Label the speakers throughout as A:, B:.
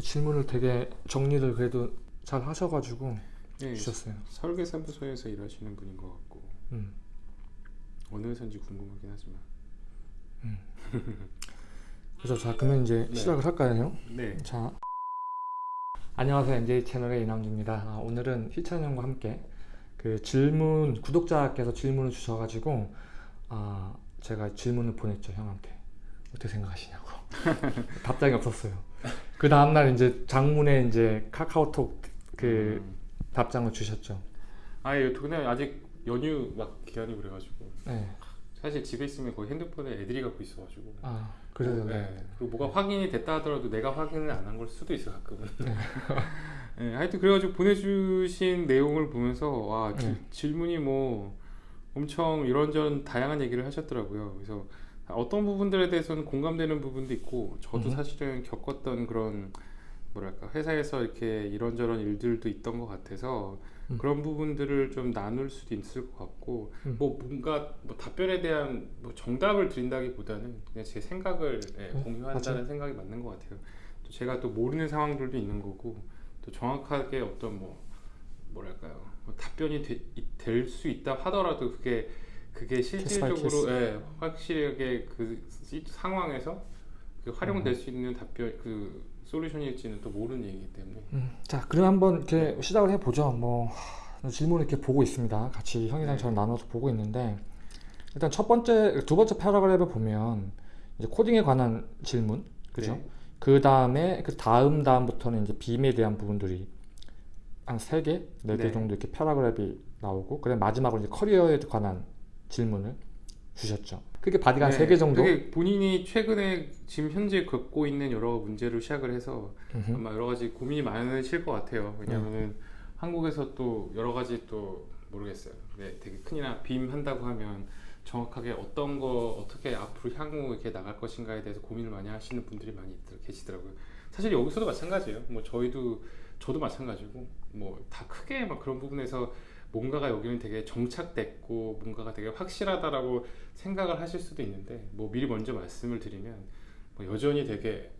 A: 질문을 되게 정리를 그래도 잘 하셔가지고
B: 네,
A: 주셨어요.
B: 설계사무소에서 일하시는 분인 것 같고
A: 음.
B: 어느 회사인지 궁금하긴 하지만
A: 그래서 자 그러면 이제
B: 네.
A: 시작을 할까요?
B: 네
A: 자 안녕하세요 NJ 채널의 이남주입니다. 아, 오늘은 희찬 형과 함께 그 질문 구독자께서 질문을 주셔가지고 아 제가 질문을 보냈죠 형한테 어떻게 생각하시냐고 답장이 없었어요. 그 다음날 이제 장문에 이제 카카오톡 그
B: 음.
A: 답장을 주셨죠.
B: 아 예, 그냥 아직 연휴 막 기간이 그래가지고
A: 네.
B: 사실 집에 있으면 거의 핸드폰에 애들이 갖고 있어가지고
A: 아 그래요. 네.
B: 네. 그리고 뭐가 확인이 됐다 하더라도 내가 확인을 안 한 걸 수도 있어 가끔은. 네, 하여튼 그래가지고 보내주신 내용을 보면서 와 지-
A: 네.
B: 질문이 뭐 엄청 이런저런 다양한 얘기를 하셨더라고요. 그래서 어떤 부분들에 대해서는 공감되는 부분도 있고 저도
A: 음.
B: 사실은 겪었던 그런 뭐랄까 회사에서 이렇게 이런저런 일들도 있던 것 같아서
A: 음.
B: 그런 부분들을 좀 나눌 수도 있을 것 같고
A: 음.
B: 뭐 뭔가 뭐 답변에 대한 뭐 정답을 드린다기보다는 그냥 제 생각을 예,
A: 음,
B: 공유한다는 생각이 맞는 것 같아요. 또 제가 또 모르는 상황들도 있는 거고 또 정확하게 어떤 뭐 뭐랄까요 뭐 답변이 될 수 있다 하더라도 그게 그게 실질적으로 예, 확실하게 그 시- 상황에서 그 활용될
A: 음.
B: 수 있는 답변 그 solution일지는 또 모르는 얘기이기 때문에
A: 음, 자, 그럼 한번 이렇게 시작을 해보죠. 뭐 질문을 이렇게 보고 있습니다. 같이 형이랑
B: 네.
A: 저랑 나눠서 보고 있는데 일단 첫 번째, 두 번째 paragraph를 보면 이제 코딩에 관한 질문, 그죠?
B: 네.
A: 그 다음에 그 다음 다음부터는 이제 BIM에 대한 부분들이 한 세 개, 네개
B: 네.
A: 정도 이렇게 paragraph이 나오고, 그다음 마지막으로 이제 커리어에 관한 질문을 주셨죠. 그게 body가 한세개 정도.
B: 본인이 최근에 지금 현재 겪고 있는 여러 문제를 시작을 해서
A: 음흠.
B: 아마 여러 가지 고민이 많으실 것 같아요. 왜냐하면은 한국에서 또 여러 가지 또 모르겠어요. 네, 되게 큰이나 BIM 한다고 하면 정확하게 어떤 거 어떻게 앞으로 향후 이렇게 나갈 것인가에 대해서 고민을 많이 하시는 분들이 많이 계시더라고요. 사실 여기서도 마찬가지예요. 뭐 저희도 저도 마찬가지고 뭐 다 크게 막 그런 부분에서 뭔가가 여기는 되게 정착됐고 뭔가가 되게 확실하다라고 생각을 하실 수도 있는데 뭐 미리 먼저 말씀을 드리면 뭐 여전히 되게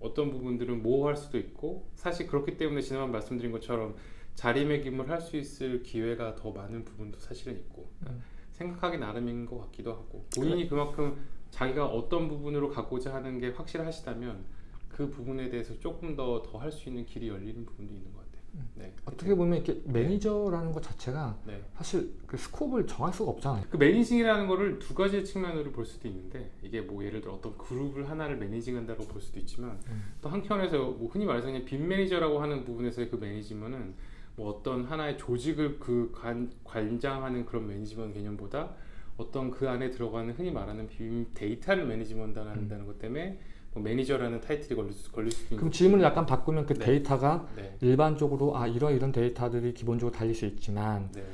B: 어떤 부분들은 모호할 수도 있고 사실 그렇기 때문에 지난번 말씀드린 것처럼 자리매김을 할 수 있을 기회가 더 많은 부분도 사실은 있고
A: 음.
B: 생각하기 나름인 것 같기도 하고 본인이 그만큼 자기가 어떤 부분으로 가고자 하는 게 확실하시다면 그 부분에 대해서 조금 더 더 할 수 있는 길이 열리는 부분도 있는 것 같아요. 네.
A: 어떻게 보면 이렇게 매니저라는 것 자체가
B: 네.
A: 사실 그 scope을 정할 수가 없잖아요.
B: 그 managing이라는 거를 두 가지 측면으로 볼 수도 있는데 이게 뭐 예를 들어 어떤 그룹을 하나를 managing한다고 볼 수도 있지만
A: 음.
B: 또 한편에서 뭐 흔히 말해서 그냥 BIM 매니저라고 하는 부분에서의 그 매니지먼은 뭐 어떤 하나의 조직을 그 관, 관장하는 그런 management 개념보다 어떤 그 안에 들어가는 흔히 말하는 BIM 데이터를 management 한다는 것 때문에 뭐 매니저라는 타이틀이 걸릴, 수, 걸릴 수도 있는
A: 그럼 질문을 약간 바꾸면 그
B: 네.
A: 데이터가
B: 네.
A: 일반적으로 아 이런 이런 데이터들이 기본적으로 달릴 수 있지만
B: 네.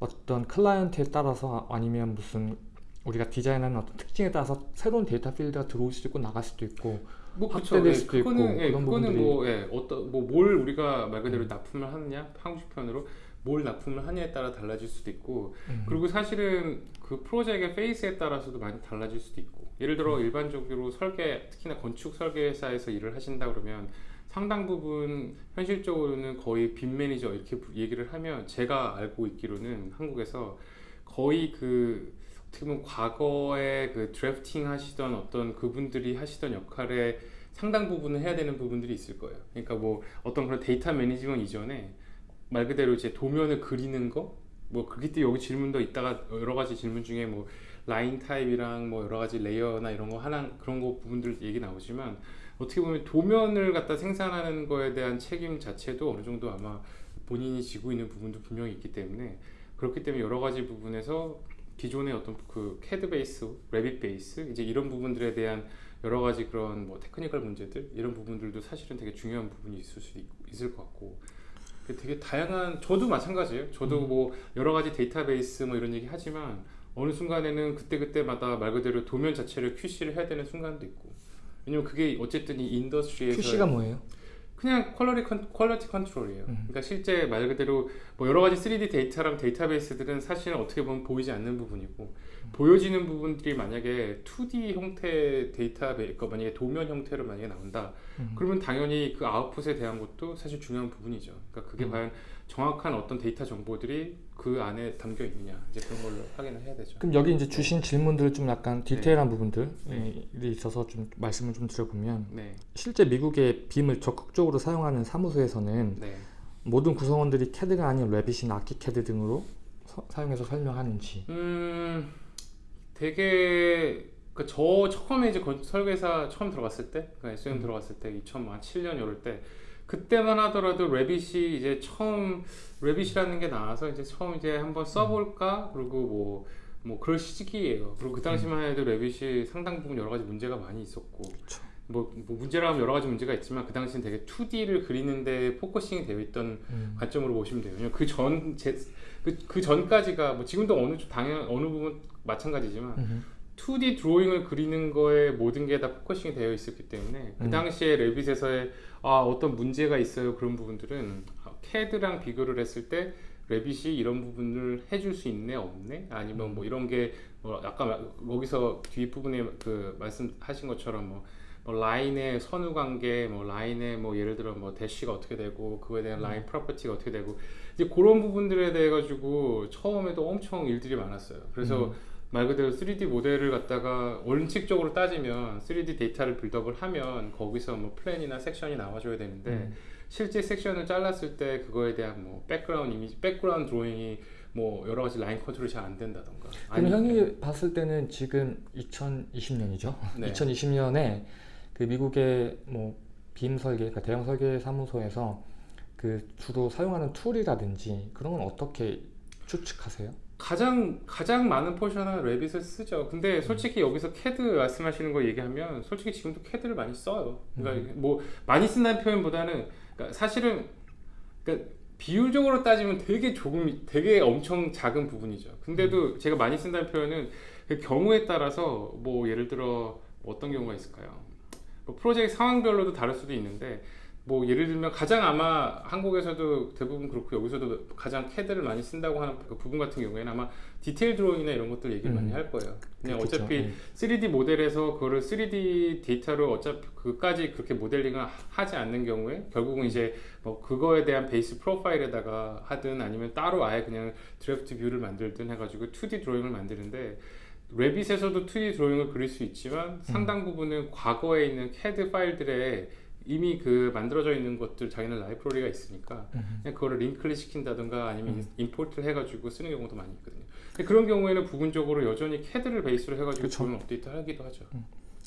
A: 어떤 클라이언트에 따라서 아니면 무슨 우리가 디자인하는 어떤 특징에 따라서 새로운 데이터 필드가 들어올 수도 있고 나갈 수도 있고
B: 뭐
A: 확대될
B: 그쵸. 예,
A: 수도 있고
B: 그거는, 예,
A: 그런
B: 그거는
A: 부분들이-
B: 뭐 예, 어떤 뭐 뭘 우리가 말 그대로
A: 음.
B: 납품을 하느냐 한국식 표현으로 뭘 납품을 하냐에 따라 달라질 수도 있고
A: 음.
B: 그리고 사실은 그 프로젝트의 phase에 따라서도 많이 달라질 수도 있고 예를 들어
A: 음.
B: 일반적으로 설계 특히나 건축 설계 회사에서 일을 하신다 그러면 상당 부분 현실적으로는 거의 BIM 매니저 이렇게 부- 얘기를 하면 제가 알고 있기로는 한국에서 거의 그 어떻게 보면 과거에 그 drafting 하시던 어떤 그분들이 하시던 역할에 상당 부분을 해야 되는 부분들이 있을 거예요. 그러니까 뭐 어떤 그런 데이터 management 이전에 말 그대로 이제 도면을 그리는 거, 뭐 그렇기 때문에 여기 질문도 있다가 여러 가지 질문 중에 뭐 라인 타입이랑 뭐 여러 가지 layer나 이런 거 하나 그런 거 부분들 얘기 나오지만 어떻게 보면 도면을 갖다 생산하는 거에 대한 책임 자체도 어느 정도 아마 본인이 지고 있는 부분도 분명히 있기 때문에 그렇기 때문에 여러 가지 부분에서 기존의 어떤 그 CAD 베이스, Revit 베이스 이제 이런 부분들에 대한 여러 가지 그런 뭐 technical 문제들 이런 부분들도 사실은 되게 중요한 부분이 있을 수 있, 있을 것 같고 그 되게 다양한 저도 마찬가지예요. 저도
A: 음.
B: 뭐 여러 가지 데이터베이스 뭐 이런 얘기 하지만 어느 순간에는 그때 그때마다 말 그대로 도면 자체를 QC를 해야 되는 순간도 있고 왜냐면 그게 어쨌든 이 industry에서
A: QC가 뭐예요?
B: 그냥 quality, con, quality control이에요.
A: 음.
B: 그러니까 실제 말 그대로 뭐 여러 가지 3D 데이터랑 데이터베이스들은 사실은 어떻게 보면 보이지 않는 부분이고 보여지는 부분들이 만약에 2D 형태 데이터베이스, 그러니까 만약에 도면 형태로 만약에 나온다.
A: 음.
B: 그러면 당연히 그 아웃풋에 대한 것도 사실 중요한 부분이죠. 그러니까 그게
A: 음.
B: 과연 정확한 어떤 데이터 정보들이 그 안에 담겨 있느냐 이제 그런 걸로 확인을 해야 되죠.
A: 그럼 여기 이제 주신 질문들 좀 약간 디테일한 부분들이
B: 네.
A: 있어서 좀 말씀을 좀 드려보면
B: 네,
A: 실제 미국의 BIM을 적극적으로 사용하는 사무소에서는
B: 네.
A: 모든 구성원들이 CAD가 아닌 Revit이나 ArchiCAD 등으로 서- 사용해서 설명하는지
B: 음, 되게 그 저 처음에 이제 건- 설계사 처음 들어갔을 때, 그 SOM
A: 음.
B: 들어갔을 때 2007년 이럴 때 그때만 하더라도 Revit이 이제 처음 Revit이라는 게 나와서 이제 처음 이제 한번 써볼까 그리고 뭐. 뭐 그럴 시기예요. 그리고 그 당시만 해도 Revit이 상당 부분 여러 가지 문제가 많이 있었고,
A: 그쵸.
B: 뭐, 뭐 문제라면 여러 가지 문제가 있지만 그 당시는 되게 2D를 그리는데 focusing이 되어 있던
A: 음.
B: 관점으로 보시면 돼요. 그전 그, 그 전까지가 뭐 지금도 어느 쪽 당연 어느 부분 마찬가지지만
A: 음.
B: 2D 드로잉을 그리는 거에 모든 게 다 focusing이 되어 있었기 때문에 그
A: 음.
B: 당시에 Revit에서의 아, 어떤 문제가 있어요. 그런 부분들은 CAD랑 비교를 했을 때 Revit이 이런 부분을 해줄 수 있네 없네? 아니면 뭐 이런 게 뭐 아까 마- 거기서 뒷부분에 그 말씀하신 것처럼 뭐, 뭐 라인의 선후 관계 뭐 라인의 뭐 예를 들어 뭐 대시가 어떻게 되고 그거에 대한 라인 property가 어떻게 되고 이제 그런 부분들에 대해 가지고 처음에도 엄청 일들이 많았어요. 그래서
A: 음.
B: 말 그대로 3D 모델을 갖다가 원칙적으로 따지면 3D 데이터를 build up을 하면 거기서 뭐 플랜이나 섹션이 나와줘야 되는데
A: 음.
B: 실제 섹션을 잘랐을 때 그거에 대한 뭐 background 이미지, background 드로잉이 뭐 여러 가지 라인 컨트롤이 잘 안 된다던가.
A: 그럼 형이 봤을 때는 지금 2020년이죠.
B: 네.
A: 2020년에 그 미국의 뭐 BIM 설계, 그러니까 대형 설계 사무소에서 그 주로 사용하는 tool이라든지 그런 건 어떻게 추측하세요?
B: 가장 가장 많은 portion은 Revit을 쓰죠. 근데
A: 음.
B: 솔직히 여기서 CAD 말씀하시는 거 얘기하면 솔직히 지금도 CAD를 많이 써요.
A: 음.
B: 그러니까 뭐 많이 쓴다는 표현보다는 그러니까 사실은 그러니까 비율적으로 따지면 되게 조금 되게 엄청 작은 부분이죠.
A: 음.
B: 근데도 제가 많이 쓴다는 표현은 그 경우에 따라서 뭐 예를 들어 어떤 경우가 있을까요? 뭐 프로젝트 상황별로도 다를 수도 있는데 뭐 예를 들면 가장 아마 한국에서도 대부분 그렇고 여기서도 가장 캐드를 많이 쓴다고 하는 그 부분 같은 경우에는 아마 디테일 드로잉이나 이런 것들 얘기를
A: 음.
B: 많이 할 거예요. 그냥
A: 그렇겠죠.
B: 어차피
A: 음.
B: 3D 모델에서 그거를 3D 데이터로 어차피 그까지 그렇게 모델링을 하지 않는 경우에 결국은 이제 뭐 그거에 대한 베이스 profile에다가 하든 아니면 따로 아예 그냥 draft view를 만들든 해가지고 2D 드로잉을 만드는데 Revit에서도 2D 드로잉을 그릴 수 있지만 상당 부분은 과거에 있는 CAD 파일들에 이미 그 만들어져 있는 것들 자기는 라이브러리가 있으니까
A: 음.
B: 그냥 그거를 링크를 시킨다든가 아니면
A: 음.
B: import를 해가지고 쓰는 경우도 많이 있거든요. 그런 경우에는 부분적으로 여전히 CAD를 베이스로 해가지고
A: 그쵸.
B: 부분 업데이트 하기도 하죠.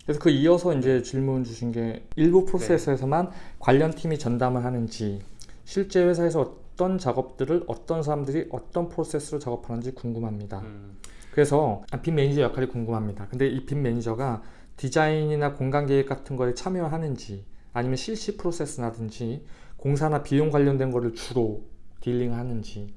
A: 그래서 그 이어서 이제 질문 주신 게 일부 프로세스에서만 관련 팀이 전담을 하는지 실제 회사에서 어떤 작업들을 어떤 사람들이 어떤 프로세스로 작업하는지 궁금합니다.
B: 음,
A: 그래서 아, BIM 매니저 역할이 궁금합니다. 근데 이 BIM 매니저가 디자인이나 공간 계획 같은 거에 참여하는지 아니면 실시 프로세스라든지 공사나 비용 관련된 거를 주로 dealing하는지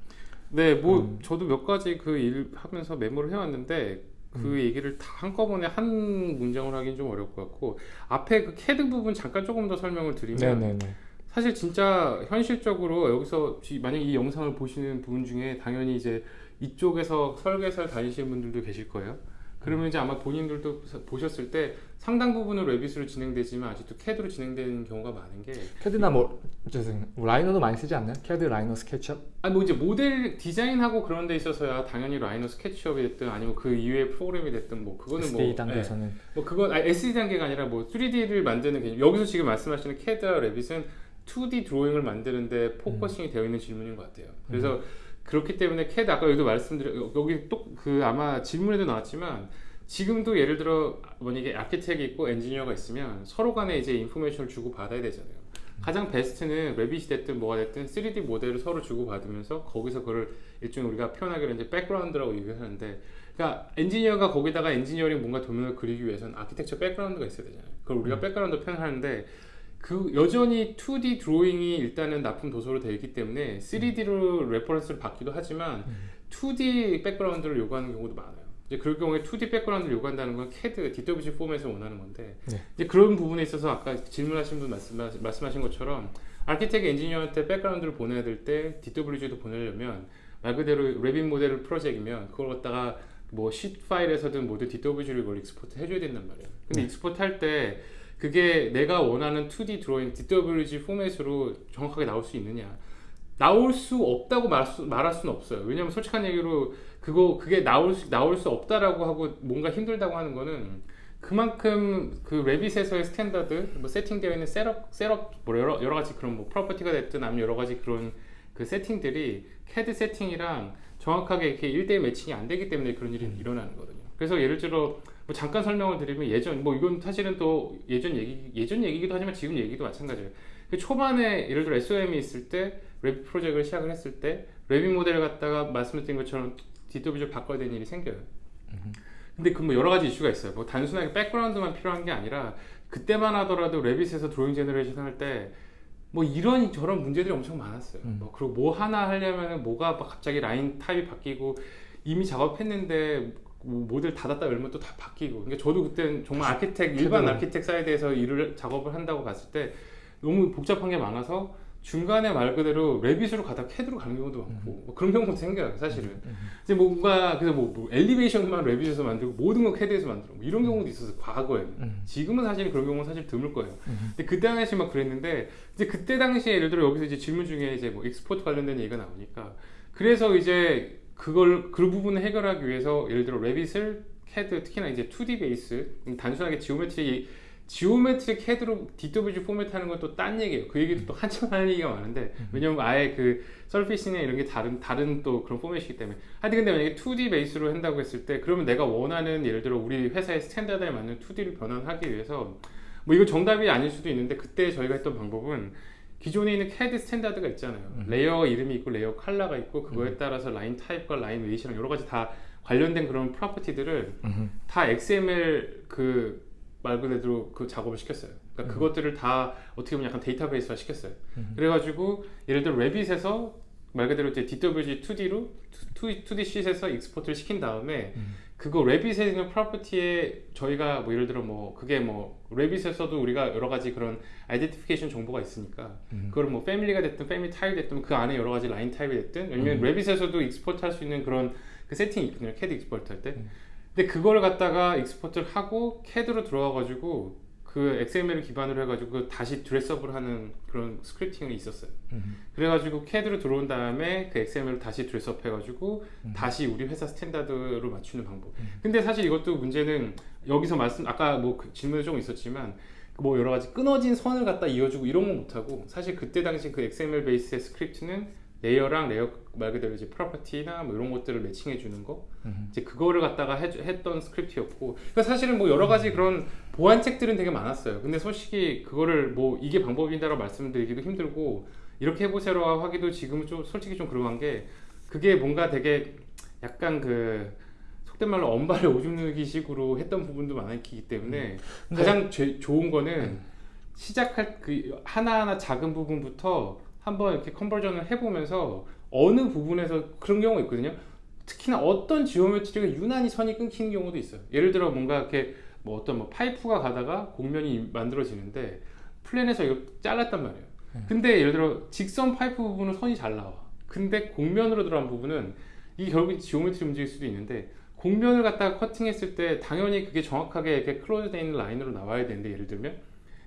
B: 네, 뭐
A: 음.
B: 저도 몇 가지 그 일 하면서 메모를 해왔는데 그
A: 음.
B: 얘기를 다 한꺼번에 한 문장으로 하긴 좀 어려울 것 같고 앞에 그 CAD 부분 잠깐 조금 더 설명을 드리면
A: 네네네.
B: 사실 진짜 현실적으로 여기서 지- 만약 이 영상을 보시는 분 중에 당연히 이제 이쪽에서 설계사를 다니시는 분들도 계실 거예요. 그러면 이제 아마 본인들도 사- 보셨을 때 상당 부분은 Revit으로 진행되지만 아직도 CAD로 진행되는 경우가 많은 게
A: CAD나 뭐 죄송해요. Rhino도 많이 쓰지 않나요? CAD, Rhino, SketchUp?
B: 아니 뭐 이제 모델 디자인하고 그런 데 있어서야 당연히 Rhino SketchUp이 됐든 아니면 그 이외의 프로그램이 됐든 뭐 그거는 뭐
A: SD
B: 예,
A: 단계에서는
B: 뭐 그건 아니, SD 단계가 아니라 뭐 3D를 만드는 개념 여기서 지금 말씀하시는 CAD와 Revit은 2D 드로잉을 만드는데 focusing이 되어 있는 질문인 것 같아요. 그래서 그렇기 때문에 CAD 아까 여기도 말씀드려 여기 또 그 아마 질문에도 나왔지만 지금도 예를 들어 만약에 아키텍이 있고 엔지니어가 있으면 서로 간에 이제 information을 주고 받아야 되잖아요. 가장 베스트는 Revit이 됐든 뭐가 됐든 3D 모델을 서로 주고 받으면서 거기서 그걸 일종의 우리가 표현하기로 이제 백그라운드라고 얘기하는데 그러니까 엔지니어가 거기다가 엔지니어링 뭔가 도면을 그리기 위해서는 아키텍처 백그라운드가 있어야 되잖아요. 그걸 우리가 백그라운드 표현하는데 그 여전히 2D 드로잉이 일단은 납품 도서로 되어 있기 때문에 3D로 reference를 받기도 하지만 2D 백그라운드를 요구하는 경우도 많아요. 이제 그럴 경우에 2D 백그라운드를 요구한다는 건 CAD, DWG 포맷을 원하는 건데
A: 네.
B: 이제 그런 부분에 있어서 아까 질문하신 분 말씀, 말씀하신 것처럼 architect 엔지니어한테 백그라운드를 보내야 될 때 DWG도 보내려면 말 그대로 Revit 모델 프로젝트이면 그걸 갖다가 뭐 시트 파일에서든 모두 DWG를 이걸 export 해줘야 된단 말이에요. 근데
A: 네.
B: export 할 때 그게 내가 원하는 2D 드로잉 DWG 포맷으로 정확하게 나올 수 있느냐? 나올 수 없다고 말할, 수, 말할 수는 없어요. 왜냐면 솔직한 얘기로 그거 그게 나올 수 나올 수 없다라고 하고 뭔가 힘들다고 하는 거는 그만큼 그 Revit에서의 standard 뭐 세팅되어 있는 setup setup 뭐 여러 여러 가지 그런 뭐 property가 됐든 아니면 여러 가지 그런 그 세팅들이 CAD 세팅이랑 정확하게 이렇게 1대1 매칭이 안 되기 때문에 그런 일이 일어나는 거거든요. 그래서 예를 들어 뭐 잠깐 설명을 드리면 예전 뭐 이건 사실은 또 예전 얘기 예전 얘기기도 하지만 지금 얘기도 마찬가지예요. 그 초반에 예를 들어 SOM이 있을 때 Revit 프로젝트를 시작을 했을 때 Revit 모델을 갖다가 말씀드린 것처럼 DWG로 바꿔야 되는 일이 생겨요. 근데 그 뭐 여러 가지 이슈가 있어요. 뭐 단순하게 백그라운드만 필요한 게 아니라 그때만 하더라도 Revit에서 drawing generation 할 때 뭐 이런 저런 문제들이 엄청 많았어요.
A: 음.
B: 뭐 그리고 뭐 하나 하려면은 뭐가 막 갑자기 line type이 바뀌고 이미 작업했는데 뭐 모델 닫았다 열면 또 다 바뀌고. 그러니까 저도 그때는 정말 architect 일반. architect side에서 일을 작업을 한다고 봤을 때 너무 복잡한 게 많아서 중간에 말 그대로 Revit으로 가다 CAD로 가는 경우도 많고 뭐 그런 경우도 생겨요 사실은 이제 뭔가 그래서 뭐, 뭐 elevation만 Revit에서 만들고 모든 걸 CAD에서 만들고 뭐 이런 경우도 있었어 과거에는
A: 음.
B: 지금은 사실 그런 경우는 사실 드물 거예요
A: 음.
B: 근데 그때 당시 막 그랬는데 이제 그때 당시에 예를 들어 여기서 이제 질문 중에 이제 뭐 export 관련된 얘기가 나오니까 그래서 이제 그걸 그 부분을 해결하기 위해서 예를 들어 Revit을 CAD 특히나 이제 2D 베이스 단순하게 geometry geometry CAD로 DWG 포맷 하는 건 또 딴 얘기예요. 그 얘기도 또 한참 하는 얘기가 많은데 왜냐면 아예 그 surface나 이런 게 다른 다른 또 그런 포맷이기 때문에. 하여튼 근데 만약에 2D 베이스로 한다고 했을 때 그러면 내가 원하는 예를 들어 우리 회사의 standard에 맞는 2D를 변환하기 위해서 뭐 이거 정답이 아닐 수도 있는데 그때 저희가 했던 방법은 기존에 있는 CAD 스탠다드가 있잖아요.
A: 음.
B: 레이어 이름이 있고 레이어 컬러가 있고 그거에 따라서 line type과 line weight랑 여러 가지 다 관련된 그런 property들을
A: 음.
B: 다 XML 그 말 그대로 그 작업을 시켰어요. 그러니까 그것들을 다 어떻게 보면 약간 데이터베이스화 시켰어요.
A: 음.
B: 그래가지고 예를 들어 Revit에서 말 그대로 이제 DWG 2D로 2D 쉿에서 익스포트를 시킨 다음에
A: 음.
B: 그거 Revit에 있는 property에 저희가 뭐 예를 들어 뭐 그게 뭐 Revit에서도 우리가 여러 가지 그런 identification 정보가 있으니까
A: 음.
B: 그걸 뭐 family가 됐든 family type이 됐든 그 안에 여러 가지 line type이 됐든 왜냐면
A: 음.
B: Revit에서도 export 할 수 있는 그런 그 세팅이 있거든요 CAD export 할때
A: 음.
B: 근데 그걸 갖다가 export를 하고 CAD로 들어와 가지고 그 XML을 기반으로 해가지고 그 다시 dress up을 하는 그런 scripting이 있었어요
A: 음.
B: 그래가지고 CAD로 들어온 다음에 그 XML로 다시 dress up 해가지고
A: 음.
B: 다시 우리 회사 standard로 맞추는 방법.
A: 음.
B: 근데 사실 이것도 문제는 여기서 말씀 아까 뭐 그 질문에 조금 있었지만 뭐 여러 가지 끊어진 선을 갖다 이어주고 이런 건 못하고 사실 그때 당시 그 XML 베이스의 스크립트는 레이어랑 레이어 말 그대로 이제 property나 뭐 이런 것들을 매칭해 주는 거
A: 음.
B: 이제 그거를 갖다가 해, 했던 스크립트였고 그러니까 사실은 뭐 여러 가지 그런 보완책들은 되게 많았어요 근데 솔직히 그거를 뭐 이게 방법이다라고 말씀드리기도 힘들고 이렇게 해보세요라고 하기도 지금은 좀 솔직히 좀 그러한 게 그게 뭔가 되게 약간 그 속된 말로 언 발에 오줌 누기 식으로 했던 부분도 많기 때문에
A: 근데-
B: 가장 죄- 좋은 거는
A: 음.
B: 시작할 그 하나하나 작은 부분부터 한번 이렇게 conversion을 해보면서 어느 부분에서 그런 경우가 있거든요. 특히나 어떤 geometry가 유난히 선이 끊기는 경우도 있어요. 예를 들어 뭔가 이렇게 뭐 어떤 뭐 파이프가 가다가 곡면이 만들어지는데 플랜에서 이거 잘랐단 말이에요.
A: 음.
B: 근데 예를 들어 직선 파이프 부분은 선이 잘 나와. 근데 곡면으로 들어간 부분은 이게 결국 geometry 문제일 수도 있는데 곡면을 갖다가 커팅했을 때 당연히 그게 정확하게 이렇게 close되어 있는 라인으로 나와야 되는데 예를 들면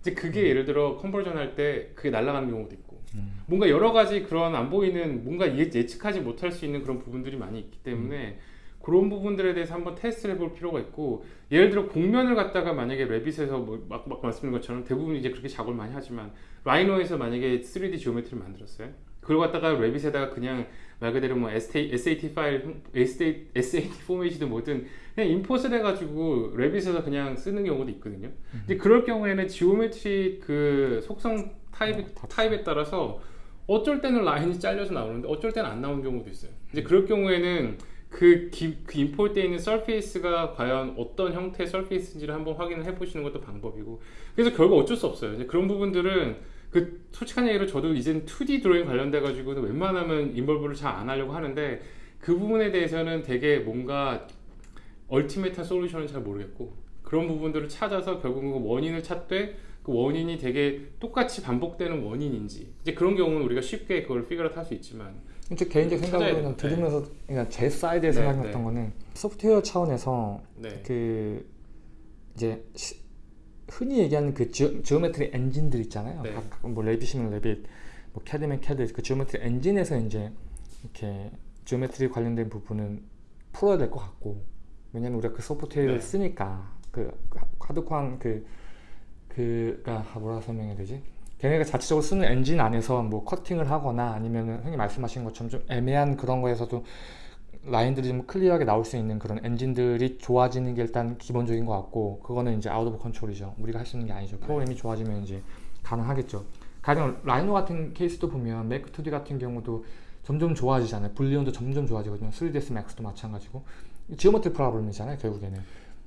B: 이제 그게 예를 들어 conversion 할 때 그게 날아가는 경우도 있고
A: 음.
B: 뭔가 여러 가지 그런 안 보이는 뭔가 예- 예측하지 못할 수 있는 그런 부분들이 많이 있기 때문에 그런 부분들에 대해서 한번 테스트를 해볼 필요가 있고 예를 들어 곡면을 갖다가 만약에 Revit에서 뭐 막 막 말씀드린 것처럼 대부분 이제 그렇게 작업을 많이 하지만 Rhino에서 만약에 3D geometry를 만들었어요? 그걸 갖다가 Revit에다가 그냥 말 그대로 뭐 SAT, SAT 파일 SAT, SAT 포맷이든 뭐든 그냥 import를 해가지고 Revit에서 그냥 쓰는 경우도 있거든요. 근데 그럴 경우에는 geometry 그 속성 타입, 타입에 따라서 어쩔 때는 라인이 잘려서 나오는데 어쩔 때는 안 나오는 경우도 있어요. 이제 그럴 경우에는 그, 기, 그 import에 있는 surface가 과연 어떤 형태의 surface인지를 한번 확인을 해보시는 것도 방법이고 그래서 결국 어쩔 수 없어요. 이제 그런 부분들은 그 솔직한 얘기로 저도 이젠 2D 드로잉 관련돼 가지고는 웬만하면 involve를 잘 안 하려고 하는데 그 부분에 대해서는 되게 뭔가 ultimate한 솔루션은 잘 모르겠고 그런 부분들을 찾아서 결국은 그 원인을 찾되 그 원인이 되게 똑같이 반복되는 원인인지 이제 그런 경우는 우리가 쉽게 그걸 fix를 할수 있지만
A: 제 개인적
B: 찾아야
A: 생각으로는
B: 돼.
A: 들으면서 그냥 제 사이드에서
B: 네,
A: 생각했던
B: 네.
A: 거는 소프트웨어 차원에서
B: 네.
A: 그 이제 시- 흔히 얘기하는 그 지오, geometry 엔진들 있잖아요.
B: 네.
A: 각- 뭐 Revit이면 Revit, 뭐 캐드면 캐드 그 geometry 엔진에서 이제 이렇게 geometry 관련된 부분은 풀어야 될 것 같고 왜냐면 우리가 그 소프트웨어를
B: 네.
A: 쓰니까 그 하드框 그 그가 뭐라 설명해야 되지? 걔네가 자체적으로 쓰는 엔진 안에서 뭐 커팅을 하거나 아니면 형이 말씀하신 것처럼 좀 애매한 그런 거에서도 라인들이 좀 clear하게 나올 수 있는 그런 엔진들이 좋아지는 게 일단 기본적인 것 같고 그거는 이제 out of control이죠. 우리가 할 수 있는 게 아니죠. 프로그램이 좋아지면 이제 가능하겠죠. 가령 Rhino 같은 케이스도 보면 Make 2D 같은 경우도 점점 좋아지잖아요. Boolean도 점점 좋아지거든요. 3ds max도 마찬가지고. geometry problem이잖아요 결국에는.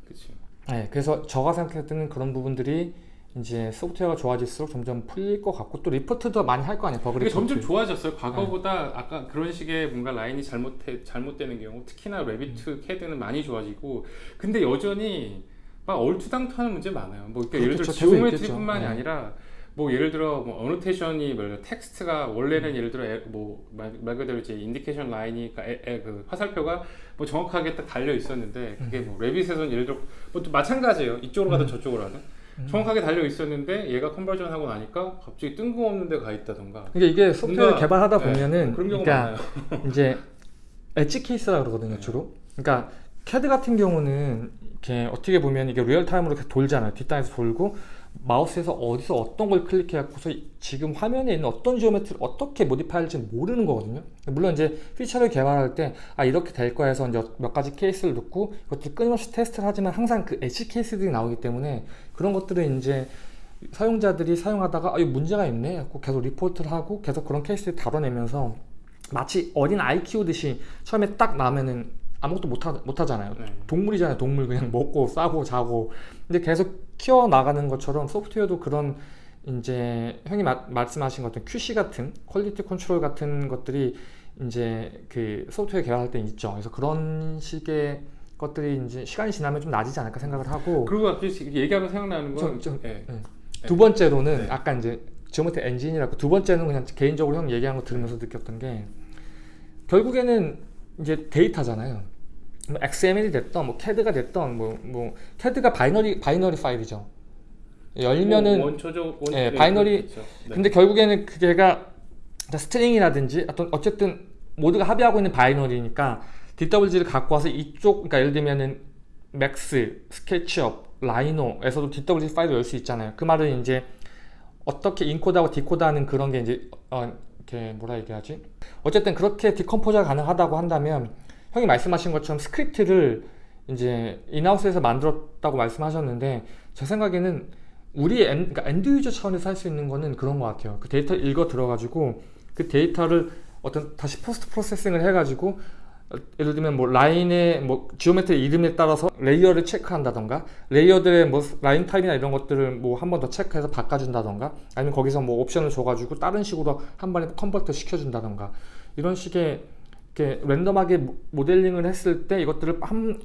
B: 그렇죠.
A: 네, 그래서 제가 볼 때는 그런 부분들이 이제 소프트웨어가 좋아질수록 점점 풀릴 것 같고 또 리포트도 많이 할 거 아니에요 버그 리포트
B: 점점 좋아졌어요. 과거보다 아까 그런 식의 뭔가 라인이 잘못해 잘못되는 경우, 특히나 Revit 캐드는 많이 좋아지고, 근데 여전히 막 얼토당토않은 문제 많아요. 뭐 그러니까 예를 들어 geometry뿐만이.
A: 네.
B: 아니라 뭐 예를 들어 뭐 annotation이 뭐 텍스트가 원래는
A: 음.
B: 예를 들어 에- 뭐말 말 그대로 이제 indication line이 그러니까 에- 에- 그 화살표가 뭐 정확하게 딱 달려 있었는데 그게 뭐 Revit에서는 예를 들어 뭐 또 마찬가지예요. 이쪽으로 가든
A: 음.
B: 저쪽으로 가든
A: 음.
B: 정확하게 달려 있었는데 얘가 conversion 하고 나니까 갑자기 뜬금없는 데 가 있다던가
A: 그러니까 이게 소프트웨어 개발하다
B: 네,
A: 보면은
B: 그런 경우
A: 그러니까
B: 많아요.
A: 이제 edge case라 그러거든요
B: 네.
A: 주로 그러니까 캐드 같은 경우는 이렇게 어떻게 보면 이게 real-time으로 이렇게 돌잖아요 뒷단에서 돌고 마우스에서 어디서 어떤 걸 클릭해갖고서 지금 화면에 있는 어떤 geometry를 어떻게 modify할지 모르는 거거든요 물론 이제 feature를 개발할 때 아 이렇게 될 거야 해서 이제 몇 가지 케이스를 넣고 이것들 끊임없이 테스트를 하지만 항상 그 edge case들이 나오기 때문에 그런 것들을 이제 사용자들이 사용하다가 아, 이거 문제가 있네. 하고 계속 리포트를 하고 계속 그런 케이스를 다뤄내면서 마치 어린 아이 키우듯이 처음에 딱 나면은 아무것도 못, 하, 못 하잖아요.
B: 네.
A: 동물이잖아요. 동물 그냥 먹고 싸고 자고. 근데 계속 키워 나가는 것처럼 소프트웨어도 그런 이제 형이 마- 말씀하신 것같은 QC 같은 quality control 같은 것들이 이제 그 소프트웨어 개발할 때 있죠. 그래서 그런 식의 것들이 이제 시간이 지나면 좀 나아지지 않을까 생각을 하고
B: 그리고 갑자기 얘기하면 생각나는 건
A: 좀- 좀-
B: 예.
A: 두 번째로는
B: 네.
A: 아까 이제 geometry 엔진이라고 두 번째는 그냥 개인적으로 형 얘기한 거 들으면서 느꼈던 게 결국에는 이제 데이터잖아요. 뭐 XML이 됐던 뭐 CAD가 됐던 뭐뭐 CAD가 binary binary 파일이죠. 열면은
B: 뭐 원초적 원,
A: 예, binary-
B: 그렇죠. 네.
A: 근데 결국에는 그게가 string이라든지 어떤 어쨌든 모두가 합의하고 있는 binary니까 DWG를 갖고 와서 이쪽 그러니까 예를 들면은 Max, SketchUp, Rhino에서도 DWG 파일을 열 수 있잖아요. 그 말은 이제 어떻게 encode하고 decode하는 그런 게 이제 어 이렇게 뭐라 얘기하지? 어쨌든 그렇게 decompose가 가능하다고 한다면 형이 말씀하신 것처럼 스크립트를 이제 in-house에서 만들었다고 말씀하셨는데 제 생각에는 우리 엔, 그러니까 end user 차원에서 할 수 있는 거는 그런 것 같아요. 그 데이터 를 읽어 들어가지고 그 데이터를 어떤 다시 post processing을 해가지고 어, 예를 들면 뭐 라인의 뭐 geometry 이름에 따라서 layer를 체크한다던가 layer들의 뭐 라인 타입이나 이런 것들을 뭐 한 번 더 체크해서 바꿔준다던가 아니면 거기서 뭐 옵션을 줘가지고 다른 식으로 한 번에 convert 시켜준다던가 이런 식의 이렇게 랜덤하게 모- 모델링을 했을 때 이것들을 한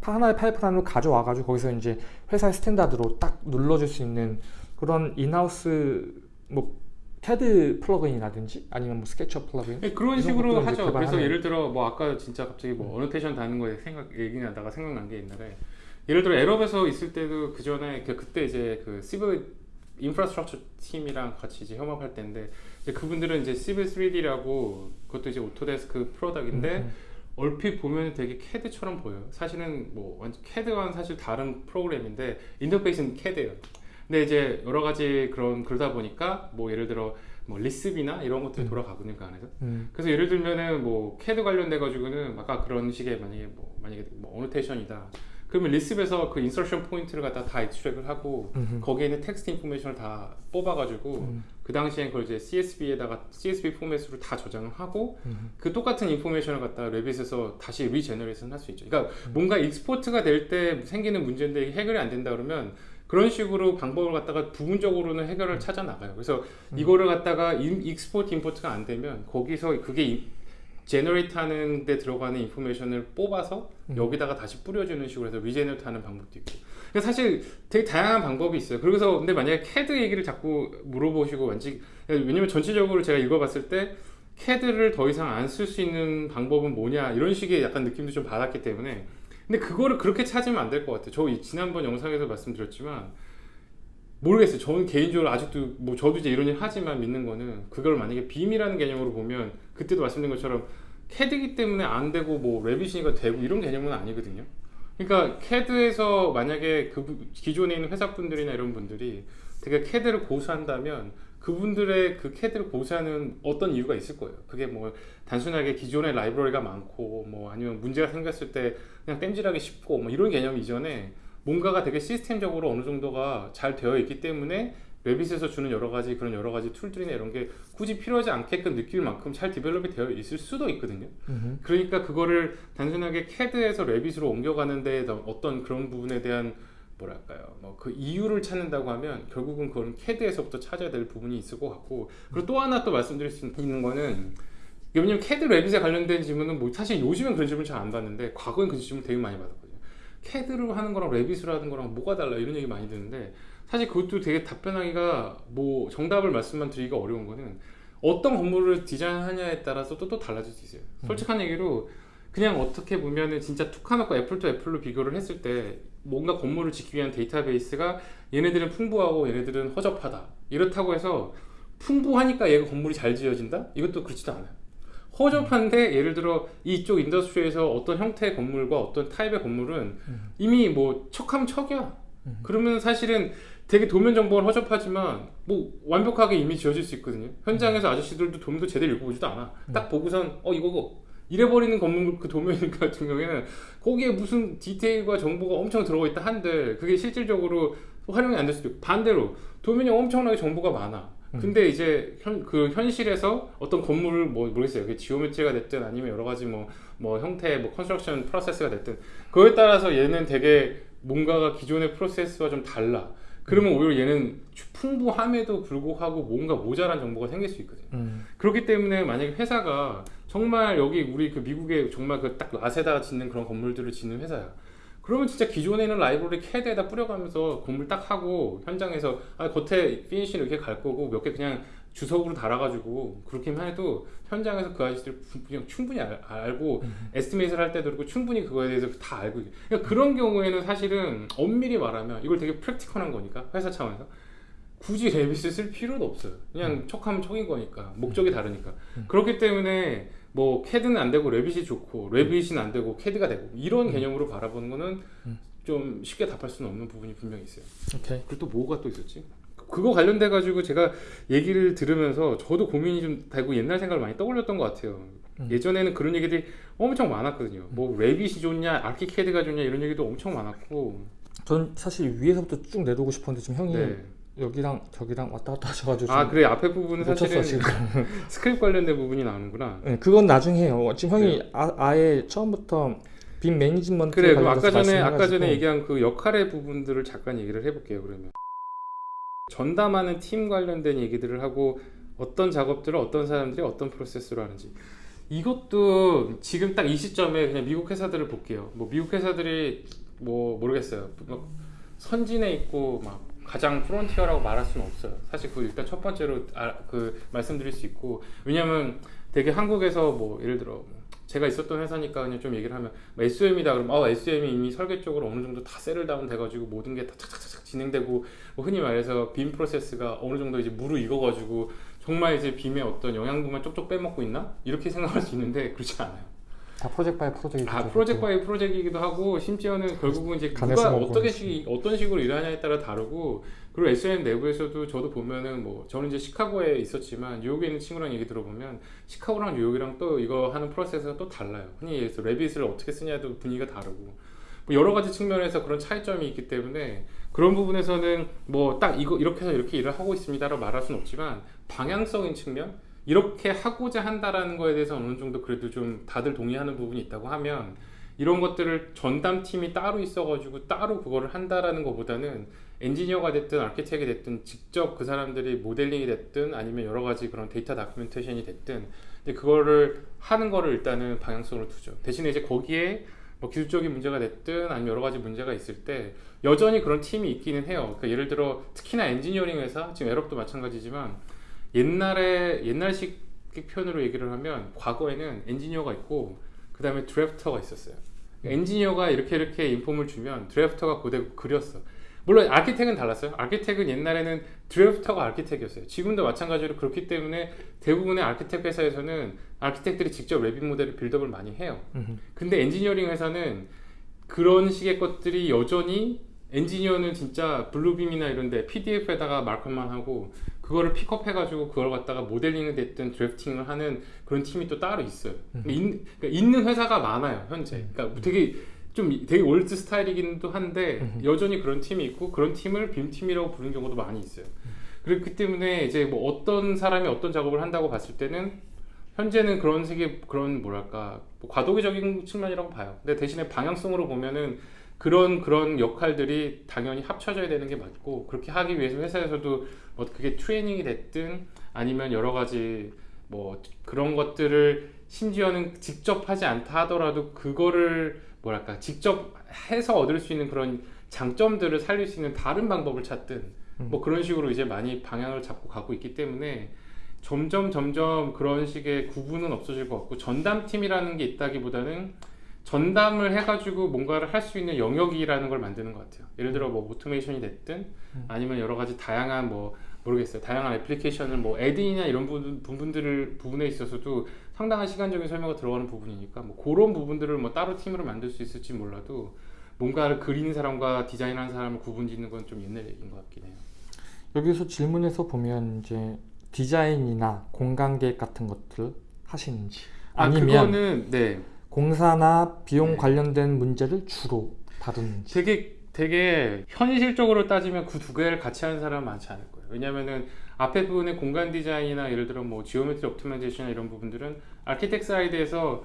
A: 하나의 파이프라인으로 가져와가지고 거기서 이제 회사의 standard로 딱 눌러줄 수 있는 그런 in-house 뭐 캐드 plugin이라든지 아니면 뭐 SketchUp plugin
B: 예, 그런 식으로 하죠. 그래서
A: 개발하는-
B: 예를 들어 뭐 아까 진짜 갑자기 뭐 annotation 다는 거에 생각 얘기하다가 생각난 게 옛날에 예를 들어 Arup에서 있을 때도 그 전에 그 그때 이제 그 civil infrastructure 팀이랑 같이 이제 협업할 때인데 이제 그분들은 이제 Civil 3D라고 그것도 이제 Autodesk product인데
A: 음,
B: 얼핏 보면 되게 캐드처럼 보여요. 사실은 뭐 완전 캐드와는 사실 다른 프로그램인데 인터페이스는 캐드예요. 근데 이제 여러 가지 그런 그러다 보니까 뭐 예를 들어 뭐 LISP이나 이런 것들이
A: 음.
B: 돌아가거든요 그 안에서.
A: 음,
B: 그래서 예를 들면은 뭐 캐드 관련돼 가지고는 아까 그런 식의 만약에 뭐 만약에 뭐 annotation이다. 그러면 LISP에서 그 insertion point를 갖다 다 extract을 하고
A: 음,
B: 거기에 있는 text information을 다 뽑아가지고
A: 음,
B: 그 당시엔 그걸 이제 CSV에다가 CSV 포맷으로 다 저장을 하고
A: 음,
B: 그 똑같은 information을 갖다 Revit에서 다시 regeneration 할 수 있죠. 그러니까
A: 음.
B: 뭔가 export가 될 때 생기는 문제인데 해결이 안 된다 그러면 그런 식으로 방법을 갖다가 부분적으로는 해결을 찾아 나가요. 그래서
A: 음.
B: 이거를 갖다가 인- export import가 안 되면 거기서 그게 이- generate 하는 데 들어가는 information을 뽑아서
A: 음.
B: 여기다가 다시 뿌려주는 식으로 해서 regenerate 하는 방법도 있고 그러니까 사실 되게 다양한 방법이 있어요 그래서 근데 만약에 CAD 얘기를 자꾸 물어보시고 왠지 왜냐면 전체적으로 제가 읽어봤을 때 CAD를 더 이상 안 쓸 수 있는 방법은 뭐냐 이런 식의 약간 느낌도 좀 받았기 때문에 근데 그거를 그렇게 찾으면 안 될 것 같아요 저 이- 지난번 영상에서 말씀드렸지만 모르겠어요. 저는 개인적으로 아직도 뭐 저도 이제 이런 일 하지만 믿는 거는 그걸 만약에 BIM이라는 개념으로 보면 그때도 말씀드린 것처럼 캐드기 때문에 안 되고 뭐 Revit이니까 되고 이런 개념은 아니거든요. 그러니까 캐드에서 만약에 그 부- 기존에 있는 회사분들이나 이런 분들이 되게 캐드를 고수한다면 그분들의 그 캐드를 고수하는 어떤 이유가 있을 거예요. 그게 뭐 단순하게 기존의 라이브러리가 많고 뭐 아니면 문제가 생겼을 때 그냥 땜질하기 쉽고 뭐 이런 개념 이전에 뭔가가 되게 시스템적으로 어느 정도가 잘 되어 있기 때문에 Revit에서 주는 여러 가지 그런 여러 가지 툴들이나 이런 게 굳이 필요하지 않게끔 느낄 만큼 잘 develop이 되어 있을 수도 있거든요.
A: 음흠.
B: 그러니까 그거를 단순하게 CAD에서 Revit으로 옮겨가는 데 어떤 그런 부분에 대한 뭐랄까요? 뭐 그 이유를 찾는다고 하면 결국은 그건 CAD에서부터 찾아야 될 부분이 있을 것 같고 그리고 또 하나 또 말씀드릴 수 있는 거는 왜냐면 CAD Revit에 관련된 질문은 뭐 사실 요즘엔 그런 질문 잘 안 받는데 과거엔 그 질문 되게 많이 받았거든요. CAD로 하는 거랑 Revit으로 하는 거랑 뭐가 달라? 이런 얘기 많이 듣는데 사실 그것도 되게 답변하기가 뭐 정답을 말씀만 드리기가 어려운 거는 어떤 건물을 디자인하냐에 따라서 또, 또 달라질 수 있어요. 솔직한 얘기로 그냥 어떻게 보면은 진짜 툭 까놓고 apple to apple로 비교를 했을 때 뭔가 건물을 짓기 위한 데이터베이스가 얘네들은 풍부하고 얘네들은 허접하다. 이렇다고 해서 풍부하니까 얘가 건물이 잘 지어진다? 이것도 그렇지도 않아요. 허접한데 예를 들어 이쪽 industry에서 어떤 형태의 건물과 어떤 타입의 건물은 이미 뭐 척하면 척이야. 그러면 사실은 되게 도면 정보는 허접하지만 뭐 완벽하게 이미 지어질 수 있거든요. 현장에서 아저씨들도 도면도 제대로 읽어보지도 않아. 딱 보고선 어 이거고 이래버리는 건물 그 도면 같은 경우에는 거기에 무슨 디테일과 정보가 엄청 들어가 있다 한들 그게 실질적으로 활용이 안 될 수도 있고 반대로 도면이 엄청나게 정보가 많아 근데 이제 현, 그 현실에서 어떤 건물을 뭐 모르겠어요. 그게 geometry가 됐든 아니면 여러 가지 뭐, 뭐 형태, 뭐 construction process가 됐든 그거에 따라서 얘는 되게 뭔가가 기존의 프로세스와 좀 달라. 그러면 오히려 얘는 풍부함에도 불구하고 뭔가 모자란 정보가 생길 수 있거든요.
A: 음.
B: 그렇기 때문에 만약에 회사가 정말 여기 우리 그 미국에 정말 그 딱 라세다 짓는 그런 건물들을 짓는 회사야. 그러면 진짜 기존에 있는 라이브러리 캐드에다 뿌려가면서 건물 딱 하고 현장에서 아, 겉에 finish는 이렇게 갈 거고 몇 개 그냥 주석으로 달아가지고 그렇게만 해도 현장에서 그 아저씨들 부- 그냥 충분히 알, 고 estimate를 할 때도 그렇고 충분히 그거에 대해서 다 알고 있- 그러니까 그런 경우에는 사실은 엄밀히 말하면 이걸 되게 practical한 거니까 회사 차원에서 굳이 Revit을 쓸 필요도 없어요. 그냥 척하면 척인 거니까 목적이 다르니까. 그렇기 때문에 뭐 캐드는 안 되고 Revit이 좋고 Revit은 안 되고 캐드가 되고 이런 개념으로 바라보는 거는 좀 쉽게 답할 수는 없는 부분이 분명히 있어요.
A: 오케이.
B: 그리고 또 뭐가 또 있었지? 그거 관련돼 가지고 제가 얘기를 들으면서 저도 고민이 좀 되고 옛날 생각을 많이 떠올렸던 것 같아요.
A: 음.
B: 예전에는 그런 얘기들이 엄청 많았거든요. 뭐 Revit이 좋냐, ArchiCAD가 좋냐 이런 얘기도 엄청 많았고.
A: 전 사실 위에서부터 쭉 내두고 싶었는데 지금 형이
B: 네.
A: 여기랑 저기랑 왔다 갔다 하셔가지고 아좀
B: 그래 앞에 부분은 사실은
A: 지금.
B: 스크립트 관련된 부분이 나오는구나.
A: 네, 그건 나중에 해요. 지금 형이 아, 아예 처음부터 BIM management
B: 그래 그럼 아까 전에 아까
A: 말씀해가지고
B: 전에 얘기한 그 역할의 부분들을 잠깐 얘기를 해볼게요 그러면 전담하는 팀 관련된 얘기들을 하고 어떤 작업들을 어떤 사람들이 어떤 프로세스로 하는지 이것도 지금 딱 이 시점에 그냥 미국 회사들을 볼게요 뭐 미국 회사들이 뭐 모르겠어요 막 선진해 있고 막 가장 frontier라고 말할 수는 없어요 사실 그 일단 첫 번째로 아, 그 말씀드릴 수 있고 왜냐면 되게 한국에서 뭐 예를 들어 뭐 제가 있었던 회사니까 그냥 좀 얘기를 하면 뭐 SOM이다 그러면 아 SOM이 이미 설계 쪽으로 어느 정도 다 settle down 돼가지고 모든 게 다 착착착착 진행되고 뭐 흔히 말해서 BIM 프로세스가 어느 정도 이제 무르익어가지고 정말 이제 BIM의 어떤 영양분만 쪽쪽 빼먹고 있나 이렇게 생각할 수 있는데 그렇지 않아요.
A: 다 project by project.
B: 아 project by project이기도 하고 심지어는 결국은 이제 누가 어떻게 식 어떤 식으로 일하냐에 따라 다르고 그리고 SOM 내부에서도 저도 보면은 뭐 저는 이제 시카고에 있었지만 뉴욕에 있는 친구랑 얘기 들어보면 시카고랑 뉴욕이랑 또 이거 하는 프로세스가 또 달라요. 흔히 얘기해서 Revit을 어떻게 쓰냐도 분위기가 다르고 뭐 여러 가지 측면에서 그런 차이점이 있기 때문에 그런 부분에서는 뭐 딱 이거 이렇게 해서 이렇게 일을 하고 있습니다라고 말할 수는 없지만 방향성인 측면 이렇게 하고자 한다라는 거에 대해서 어느 정도 그래도 좀 다들 동의하는 부분이 있다고 하면 이런 것들을 전담 팀이 따로 있어가지고 따로 그거를 한다라는 것보다는 엔지니어가 됐든 아키텍이 됐든 직접 그 사람들이 모델링이 됐든 아니면 여러 가지 그런 데이터 documentation이 됐든 이제 그거를 하는 거를 일단은 방향성으로 두죠. 대신에 이제 거기에 뭐 기술적인 문제가 됐든 아니면 여러 가지 문제가 있을 때 여전히 그런 팀이 있기는 해요. 그러니까 예를 들어 특히나 엔지니어링 회사 지금 Arup도 마찬가지지만 옛날에 옛날식 표현으로 얘기를 하면 과거에는 엔지니어가 있고 그 다음에 drafter가 있었어요. 엔지니어가 이렇게 이렇게 inform을 주면 drafter가 그대로 그렸어. 물론 architect은 달랐어요. architect은 옛날에는 drafter가 architect이었어요. 지금도 마찬가지로 그렇기 때문에 대부분의 architect 회사에서는 architect들이 직접 Revit 모델을 build up을 많이 해요.
A: 음.
B: 근데 엔지니어링 회사는 그런 식의 것들이 여전히 엔지니어는 진짜 Bluebeam이나 이런데 PDF에다가 마크만 하고 그거를 픽업해 가지고 그걸 갖다가 모델링이 됐든 drafting을 하는 그런 팀이 또 따로 있어요. 그러니까 있, 그러니까 있는 회사가 많아요 현재. 그러니까 되게 좀 되게 old style이기도 한데 여전히 그런 팀이 있고 그런 팀을 BIM 팀이라고 부르는 경우도 많이 있어요. 그렇기 때문에 이제 뭐 어떤 사람이 어떤 작업을 한다고 봤을 때는 현재는 그런 식의 그런 뭐랄까 뭐 과도기적인 측면이라고 봐요. 근데 대신에 방향성으로 보면은 그런 그런 역할들이 당연히 합쳐져야 되는 게 맞고 그렇게 하기 위해서 회사에서도 뭐 그게 트레이닝이 됐든 아니면 여러 가지 뭐 그런 것들을 심지어는 직접 하지 않다 하더라도 그거를 뭐랄까 직접 해서 얻을 수 있는 그런 장점들을 살릴 수 있는 다른 방법을 찾든 뭐 그런 식으로 이제 많이 방향을 잡고 가고 있기 때문에 점점 점점 그런 식의 구분은 없어질 것 같고 전담팀이라는 게 있다기보다는 전담을 해가지고 뭔가를 할 수 있는 영역이라는 걸 만드는 것 같아요. 예를 들어 뭐 automation이 됐든 아니면 여러 가지 다양한 뭐 모르겠어요. 다양한 애플리케이션을 뭐 add-in이나 이런 부분, 부분들을 부분에 있어서도 상당한 시간적인 소요가 들어가는 부분이니까 뭐 그런 부분들을 뭐 따로 팀으로 만들 수 있을지 몰라도 뭔가를 그리는 사람과 디자인하는 사람을 구분짓는 건 좀 옛날 얘기인 것 같긴 해요.
A: 여기서 질문에서 보면 이제 디자인이나 공간 계획 같은 것들 하시는지
B: 아
A: 아니면
B: 그거는 네
A: 공사나 비용
B: 네.
A: 관련된 문제를 주로 다루는지
B: 되게 되게 현실적으로 따지면 그 두 개를 같이 하는 사람은 많지 않을 거예요. 왜냐면은 앞에 부분의 공간 디자인이나 예를 들어 뭐 geometry optimization 이런 부분들은 architect side에서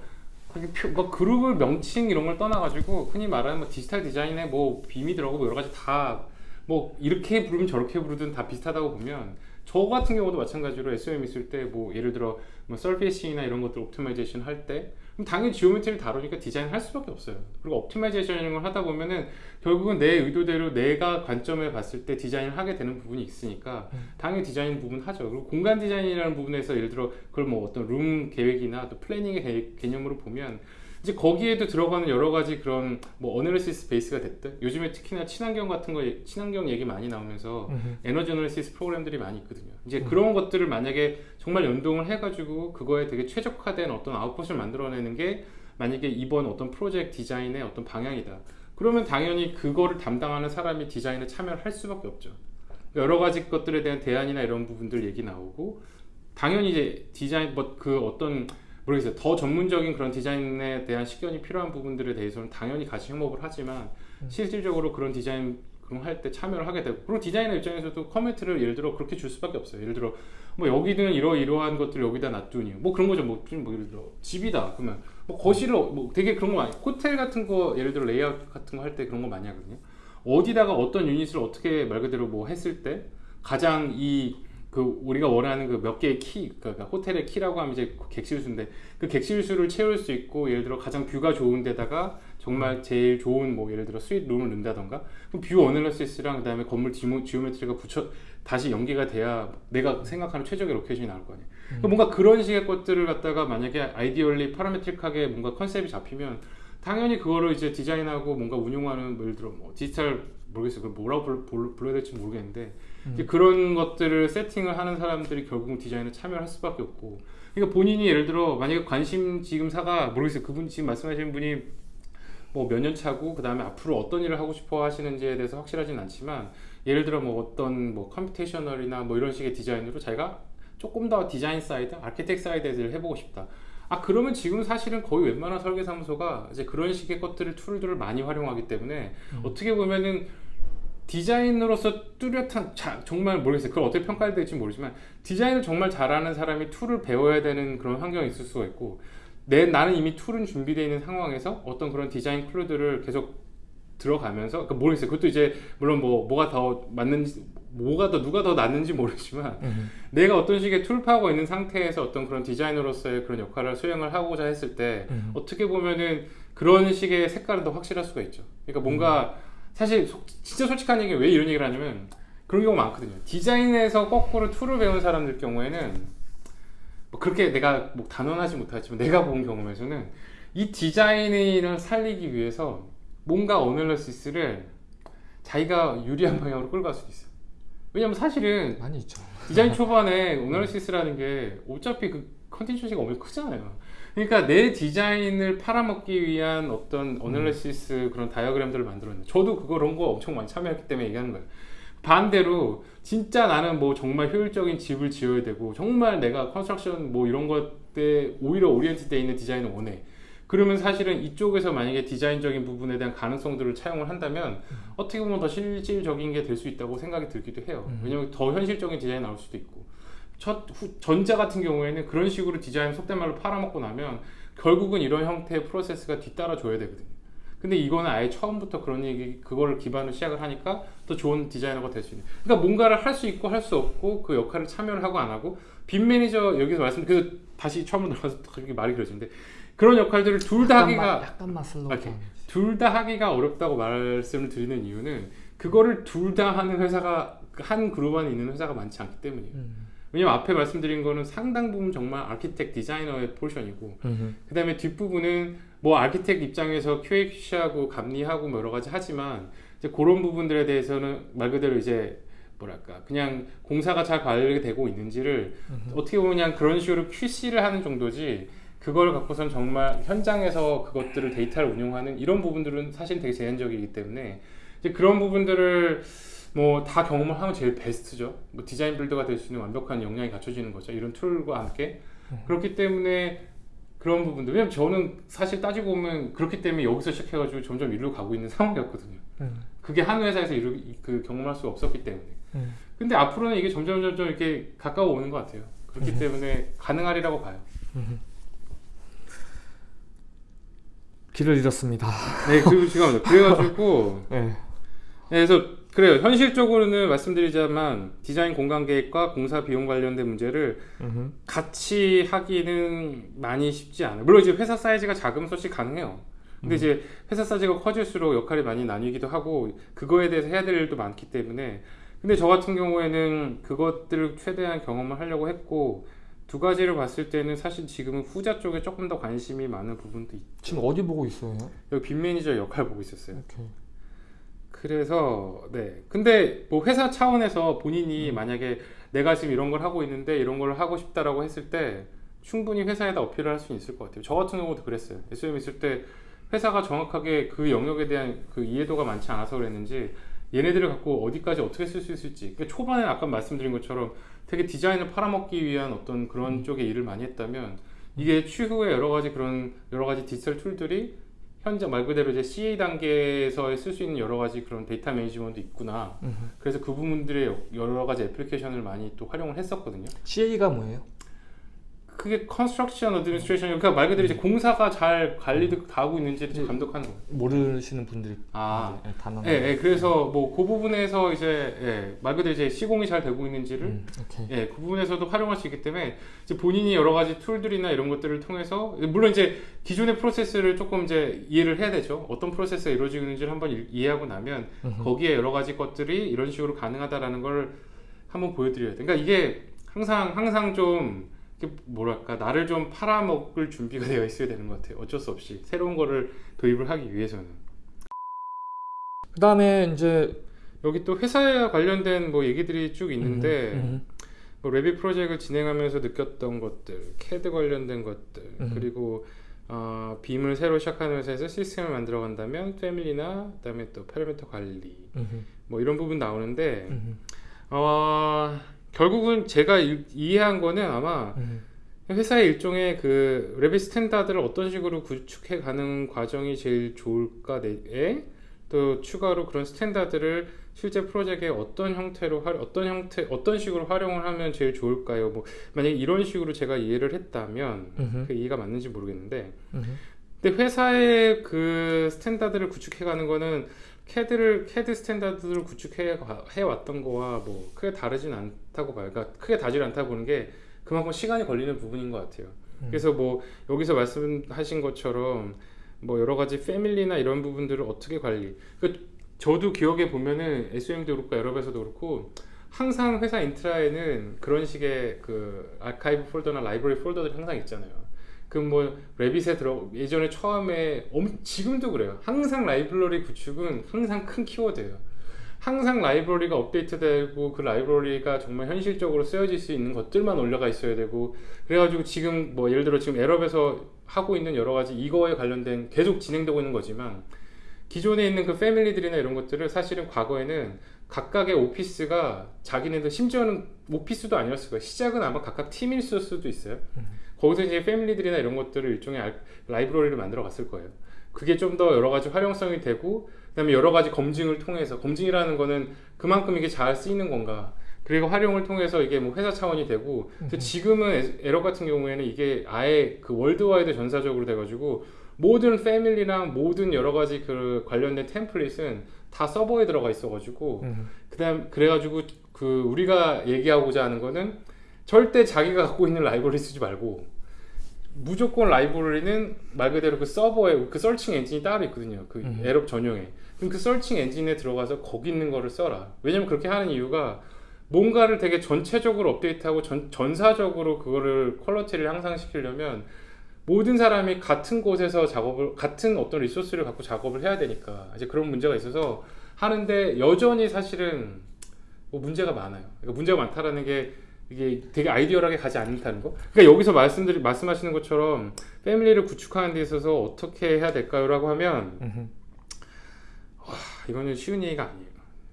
B: 표- 뭐 그룹을 명칭 이런 걸 떠나가지고 흔히 말하는 뭐 디지털 디자인의 뭐 BIM이 들어가고 뭐 여러 가지 다 뭐 이렇게 부르면 저렇게 부르든 다 비슷하다고 보면 저 같은 경우도 마찬가지로 SOM 있을 때 뭐 예를 들어 뭐 surfacing이나 이런 것들 optimization 할 때 그럼 당연히 geometry를 다루니까 디자인 할 수밖에 없어요. 그리고 optimization 이런 걸 하다 보면은 결국은 내 의도대로 내가 관점에 봤을 때 디자인을 하게 되는 부분이 있으니까 당연히 디자인 부분 하죠. 그리고 공간 디자인이라는 부분에서 예를 들어 그걸 뭐 어떤 룸 계획이나 또 planning의 개- 개념으로 보면 이제 거기에도 들어가는 여러 가지 그런 뭐 analysis base가 됐든 요즘에 특히나 친환경 같은 거 친환경 얘기 많이 나오면서
A: 음흠.
B: 에너지 analysis 프로그램들이 많이 있거든요. 이제 그런 것들을 만약에 정말 연동을 해가지고 그거에 되게 최적화된 어떤 아웃풋을 만들어내는 게 만약에 이번 어떤 프로젝트 디자인의 어떤 방향이다. 그러면 당연히 그거를 담당하는 사람이 디자인에 참여를 할 수밖에 없죠. 여러 가지 것들에 대한 대안이나 이런 부분들 얘기 나오고 당연히 이제 디자인 뭐 그 어떤 모르겠어요. 더 전문적인 그런 디자인에 대한 식견이 필요한 부분들에 대해서는 당연히 같이 협업을 하지만 실질적으로 그런 디자인 그런 할 때 참여를 하게 되고 그리고 디자이너 입장에서도 comment를 예를 들어 그렇게 줄 수밖에 없어요. 예를 들어 뭐 여기는 이러 이러한 것들 여기다 놔두니 뭐 그런 거죠. 뭐, 좀뭐 예를 들어 집이다 그러면 뭐 거실을 뭐 되게 그런 거 많이 호텔 같은 거 예를 들어 레이아웃 같은 거 할 때 그런 거 많이 하거든요. 어디다가 어떤 유닛을 어떻게 말 그대로 뭐 했을 때 가장 이 그 우리가 원하는 그 몇 개의 키, 그러니까 호텔의 키라고 하면 이제 객실 수인데 그 객실 수를 채울 수 있고 예를 들어 가장 view가 좋은 데다가 정말 제일 좋은 뭐 예를 들어 suite room을 넣는다던가 그럼 view analysis랑 그다음에 건물 geome-, geometry가 붙여 다시 연계가 돼야 내가 생각하는 최적의 location이 나올 거 아니에요. 그러니까 뭔가 그런 식의 것들을 갖다가 만약에 ideally parametric하게 뭔가 컨셉이 잡히면 당연히 그거를 이제 디자인하고 뭔가 운용하는 뭐 예를 들어 뭐 디지털 모르겠어요. 뭐라고 불, 불, 불러야 될지 모르겠는데 이제 그런 것들을 세팅을 하는 사람들이 결국은 디자인에 참여를 할 수밖에 없고 그러니까 본인이 예를 들어 만약에 관심 지금 사가 모르겠어요. 그분 지금 말씀하시는 분이 뭐 몇 년 차고 그 다음에 앞으로 어떤 일을 하고 싶어 하시는지에 대해서 확실하진 않지만 예를 들어 뭐 어떤 뭐 computational이나 뭐 이런 식의 디자인으로 자기가 조금 더 design side, architect 일을 해보고 싶다. 아 그러면 지금 사실은 거의 웬만한 설계 사무소가 이제 그런 식의 것들을 tool들을 많이 활용하기 때문에 어떻게 보면은 디자인으로서 뚜렷한 자, 정말 모르겠어요. 그걸 어떻게 평가해야 될지 모르지만 디자인을 정말 잘하는 사람이 tool을 배워야 되는 그런 환경이 있을 수가 있고 내 나는 이미 tool은 준비되어 있는 상황에서 어떤 그런 디자인 clue들을 계속 들어가면서 그러니까 모르겠어요. 그것도 이제 물론 뭐 뭐가 더 맞는지 뭐가 더 누가 더 낫는지 모르지만
A: 음.
B: 내가 어떤 식의 tool 파고 있는 상태에서 어떤 그런 디자이너로서의 그런 역할을 수행을 하고자 했을 때
A: 음.
B: 어떻게 보면은 그런 식의 색깔은 더 확실할 수가 있죠. 그러니까 뭔가 사실 속- 진짜 솔직한 얘기 왜 이런 얘기를 하냐면 그런 경우 많거든요. 디자인에서 거꾸로 tool을 배운 사람들 경우에는 뭐 그렇게 내가 뭐 단언하지 못하지만 내가 본 경험에서는 이 디자인을 살리기 위해서 뭔가 analysis를 자기가 유리한 방향으로 끌고 갈 수도 있어요. 왜냐면 사실은
A: 많이 있죠.
B: 디자인 초반에 analysis라는 게 어차피 그 컨텐츠가 엄청 크잖아요. 그러니까 내 디자인을 팔아먹기 위한 어떤 analysis 그런 다이어그램들을 만들었는데 저도 그거 그런 거 엄청 많이 참여했기 때문에 얘기하는 거예요. 반대로 진짜 나는 뭐 정말 효율적인 집을 지어야 되고 정말 내가 construction 뭐 이런 것에 오히려 orient돼 있는 디자인을 원해. 그러면 사실은 이쪽에서 만약에 디자인적인 부분에 대한 가능성들을 차용을 한다면 어떻게 보면 더 실질적인 게 될 수 있다고 생각이 들기도 해요.
A: 음.
B: 왜냐면 더 현실적인 디자인이 나올 수도 있고. 첫 후- 전자 같은 경우에는 그런 식으로 디자인 속된 말로 팔아먹고 나면 결국은 이런 형태의 프로세스가 뒤따라 줘야 되거든요. 근데 이거는 아예 처음부터 그런 얘기 그거를 기반으로 시작을 하니까 더 좋은 디자이너가 될 수 있는. 그러니까 뭔가를 할 수 있고 할 수 없고 그 역할을 참여를 하고 안 하고 BIM manager 여기서 말씀 그래서 다시 처음으로 들어가서 그렇게 말이 길어지는데 그런 역할들을 둘 다 하기가
A: 약간만 slow
B: 오케이.
A: down.
B: 둘다 하기가 어렵다고 말씀을 드리는 이유는 그거를 둘 다 하는 회사가 한 그룹 안에 있는 회사가 많지 않기 때문이에요.
A: 음.
B: 왜냐면 앞에 말씀드린 거는 상당 부분 정말 아키텍 디자이너의 포션이고
A: 음.
B: 그 다음에 뒷부분은 뭐 아키텍 입장에서 QAQC하고 감리하고 뭐 여러 가지 하지만 이제 그런 부분들에 대해서는 말 그대로 이제 뭐랄까 그냥 공사가 잘 관리되고 있는지를
A: 음.
B: 어떻게 보면 그냥 그런 식으로 QC를 하는 정도지 그걸 갖고선 정말 현장에서 그것들을 데이터를 운용하는 이런 부분들은 사실 되게 제한적이기 때문에 이제 그런 부분들을 뭐 다 경험을 하면 제일 베스트죠. 뭐 디자인 빌더가 될 수 있는 완벽한 역량이 갖춰지는 거죠. 이런 툴과 함께
A: 음.
B: 그렇기 때문에 그런 부분들 왜냐면 저는 사실 따지고 보면 그렇기 때문에 여기서 시작해가지고 점점 일로 가고 있는 상황이었거든요.
A: 음.
B: 그게 한 회사에서 이루, 그 경험할 수 없었기 때문에.
A: 음.
B: 근데 앞으로는 이게 점점 점점 이렇게 가까워 오는 것 같아요. 그렇기
A: 음.
B: 때문에 가능하리라고 봐요.
A: 음. 길을 잃었습니다.
B: 네, 그리고 지금 그래가지고
A: 네.
B: 네, 그래서 그래요. 현실적으로는 말씀드리자만 디자인 공간 계획과 공사 비용 관련된 문제를
A: 음.
B: 같이 하기는 많이 쉽지 않아요. 물론 이제 회사 사이즈가 작으면 솔직히 가능해요. 근데
A: 음.
B: 이제 회사 사이즈가 커질수록 역할이 많이 나뉘기도 하고 그거에 대해서 해야 될 일도 많기 때문에 근데 저 같은 경우에는 그것들을 최대한 경험을 하려고 했고 두 가지를 봤을 때는 사실 지금은 후자 쪽에 조금 더 관심이 많은 부분도 있.
A: 지금 어디 보고 있어요?
B: 여기 빈 매니저 역할 보고 있었어요.
A: 오케이.
B: 그래서 네 근데 뭐 회사 차원에서 본인이
A: 음.
B: 만약에 내가 지금 이런 걸 하고 있는데 이런 걸 하고 싶다라고 했을 때 충분히 회사에다 어필을 할 수 있을 것 같아요 저 같은 경우도 그랬어요 SM 있을 때 회사가 정확하게 그 영역에 대한 그 이해도가 많지 않아서 그랬는지 얘네들을 갖고 어디까지 어떻게 쓸 수 있을지 그러니까 초반에 아까 말씀드린 것처럼 되게 디자인을 팔아먹기 위한 어떤 그런
A: 음.
B: 쪽의 일을 많이 했다면 이게 추후에 여러 가지 그런 여러 가지 디지털 tool들이 현재 말 그대로 이제 CA 단계에서 쓸 수 있는 여러 가지 그런 데이터 management 있구나.
A: 음.
B: 그래서 그 부분들의 여러 가지 애플리케이션을 많이 또 활용을 했었거든요.
A: CA가 뭐예요?
B: 그게 construction administration 그러니까 말 그대로 이제 공사가 잘 관리도 다 하고 있는지를 좀 감독하는 거예요.
A: 모르시는 분들이
B: 아,
A: 이제 단어.
B: 예, 예, 그래서 뭐 그 부분에서 이제 예, 말 그대로 이제 시공이 잘 되고 있는지를
A: 음.
B: 예, 그 부분에서도 활용할 수 있기 때문에 이제 본인이 여러 가지 툴들이나 이런 것들을 통해서 물론 이제 기존의 프로세스를 조금 이제 이해를 해야 되죠. 어떤 프로세스가 이루어지고 있는지를 한번 이- 이해하고 나면
A: 음흠.
B: 거기에 여러 가지 것들이 이런 식으로 가능하다라는 걸 한번 보여드려야 돼. 그러니까 이게 항상 항상 좀 뭐랄까 나를 좀 팔아먹을 준비가 되어 있어야 되는 것 같아요. 어쩔 수 없이 새로운 거를 도입을 하기 위해서는.
A: 그 다음에 이제
B: 여기 또 회사에 관련된 뭐 얘기들이 쭉 있는데
A: 음,
B: 뭐 Revit 프로젝트를 진행하면서 느꼈던 것들, CAD 관련된 것들,
A: 음.
B: 그리고 어, BIM을 새로 시작하는 회사에서 시스템을 만들어 간다면 family나 그다음에 또 파라미터 관리
A: 음,
B: 뭐 이런 부분 나오는데
A: 음,
B: 어, 결국은 제가 이- 이해한 거는 아마
A: 음,
B: 회사의 일종의 그 Revit standard를 어떤 식으로 구축해 가는 과정이 제일 좋을까에? 또 추가로 그런 standard를 실제 프로젝트에 어떤 형태로 활- 어떤 형태 어떤 식으로 활용을 하면 제일 좋을까요? 뭐 만약 에 이런 식으로 제가 이해를 했다면
A: 음,
B: 그 이해가 맞는지 모르겠는데.
A: 음,
B: 근데 회사의 그 standard를 구축해 가는 거는 캐드를 캐드 standard를 구축해 가- 해왔던 거와 뭐 크게 다르진 않다고 봐요. 그러니까 크게 다르지 않다 보는 게 그만큼 시간이 걸리는 부분인 것 같아요.
A: 음.
B: 그래서 뭐 여기서 말씀하신 것처럼 뭐 여러 가지 family나 이런 부분들을 어떻게 관리. 그 저도 기억에 보면은 SOM도 그렇고 Arup에서도 그렇고 항상 회사 intra에는 그런 식의 그 아카이브 폴더나 라이브러리 폴더들이 항상 있잖아요. 그뭐 Revit에 들어 예전에 처음에 엄, 지금도 그래요. 항상 라이브러리 구축은 항상 큰 키워드예요. 항상 라이브러리가 업데이트되고 그 라이브러리가 정말 현실적으로 쓰여질 수 있는 것들만 올라가 있어야 되고 그래가지고 지금 뭐 예를 들어 지금 에럽에서 하고 있는 여러 가지 이거에 관련된 계속 진행되고 있는 거지만 기존에 있는 그 패밀리들이나 이런 것들을 사실은 과거에는 각각의 오피스가 자기네들 심지어는 오피스도 아니었을 거예요. 시작은 아마 각각 팀일 수도 있어요. 거기서 이제 패밀리들이나 이런 것들을 일종의 알- 라이브러리를 만들어 갔을 거예요. 그게 좀 더 여러 가지 활용성이 되고 그 다음에 여러 가지 검증을 통해서 검증이라는 거는 그만큼 이게 잘 쓰이는 건가 그리고 활용을 통해서 이게 뭐 회사 차원이 되고 지금은 에- Arup 같은 경우에는 이게 아예 그 worldwide 전사적으로 돼가지고 모든 family랑 모든 여러 가지 그 관련된 template은 다 서버에 들어가 있어가지고
A: 음.
B: 그다음 그래가지고 그 우리가 얘기하고자 하는 거는 절대 자기가 갖고 있는 라이브러리 쓰지 말고 무조건 라이브러리는 말 그대로 그 서버에 그 searching engine이 따로 있거든요. 그
A: 음.
B: Arup 전용에. 그럼 그 서칭 엔진에 들어가서 거기 있는 거를 써라. 왜냐면 그렇게 하는 이유가 뭔가를 되게 전체적으로 업데이트하고 전, 전사적으로 그거를 퀄러티를 향상시키려면 모든 사람이 같은 곳에서 작업을 같은 어떤 리소스를 갖고 작업을 해야 되니까 이제 그런 문제가 있어서 하는데 여전히 사실은 뭐 문제가 많아요. 그러니까 문제가 많다라는 게 이게 되게 아이디어하게 가지 않는다는 거. 그러니까 여기서 말씀드리 말씀하시는 것처럼 family를 구축하는 데 있어서 어떻게 해야 될까요 라고 하면
A: 음.
B: 아, 이거는 쉬운 얘기가 아니에요.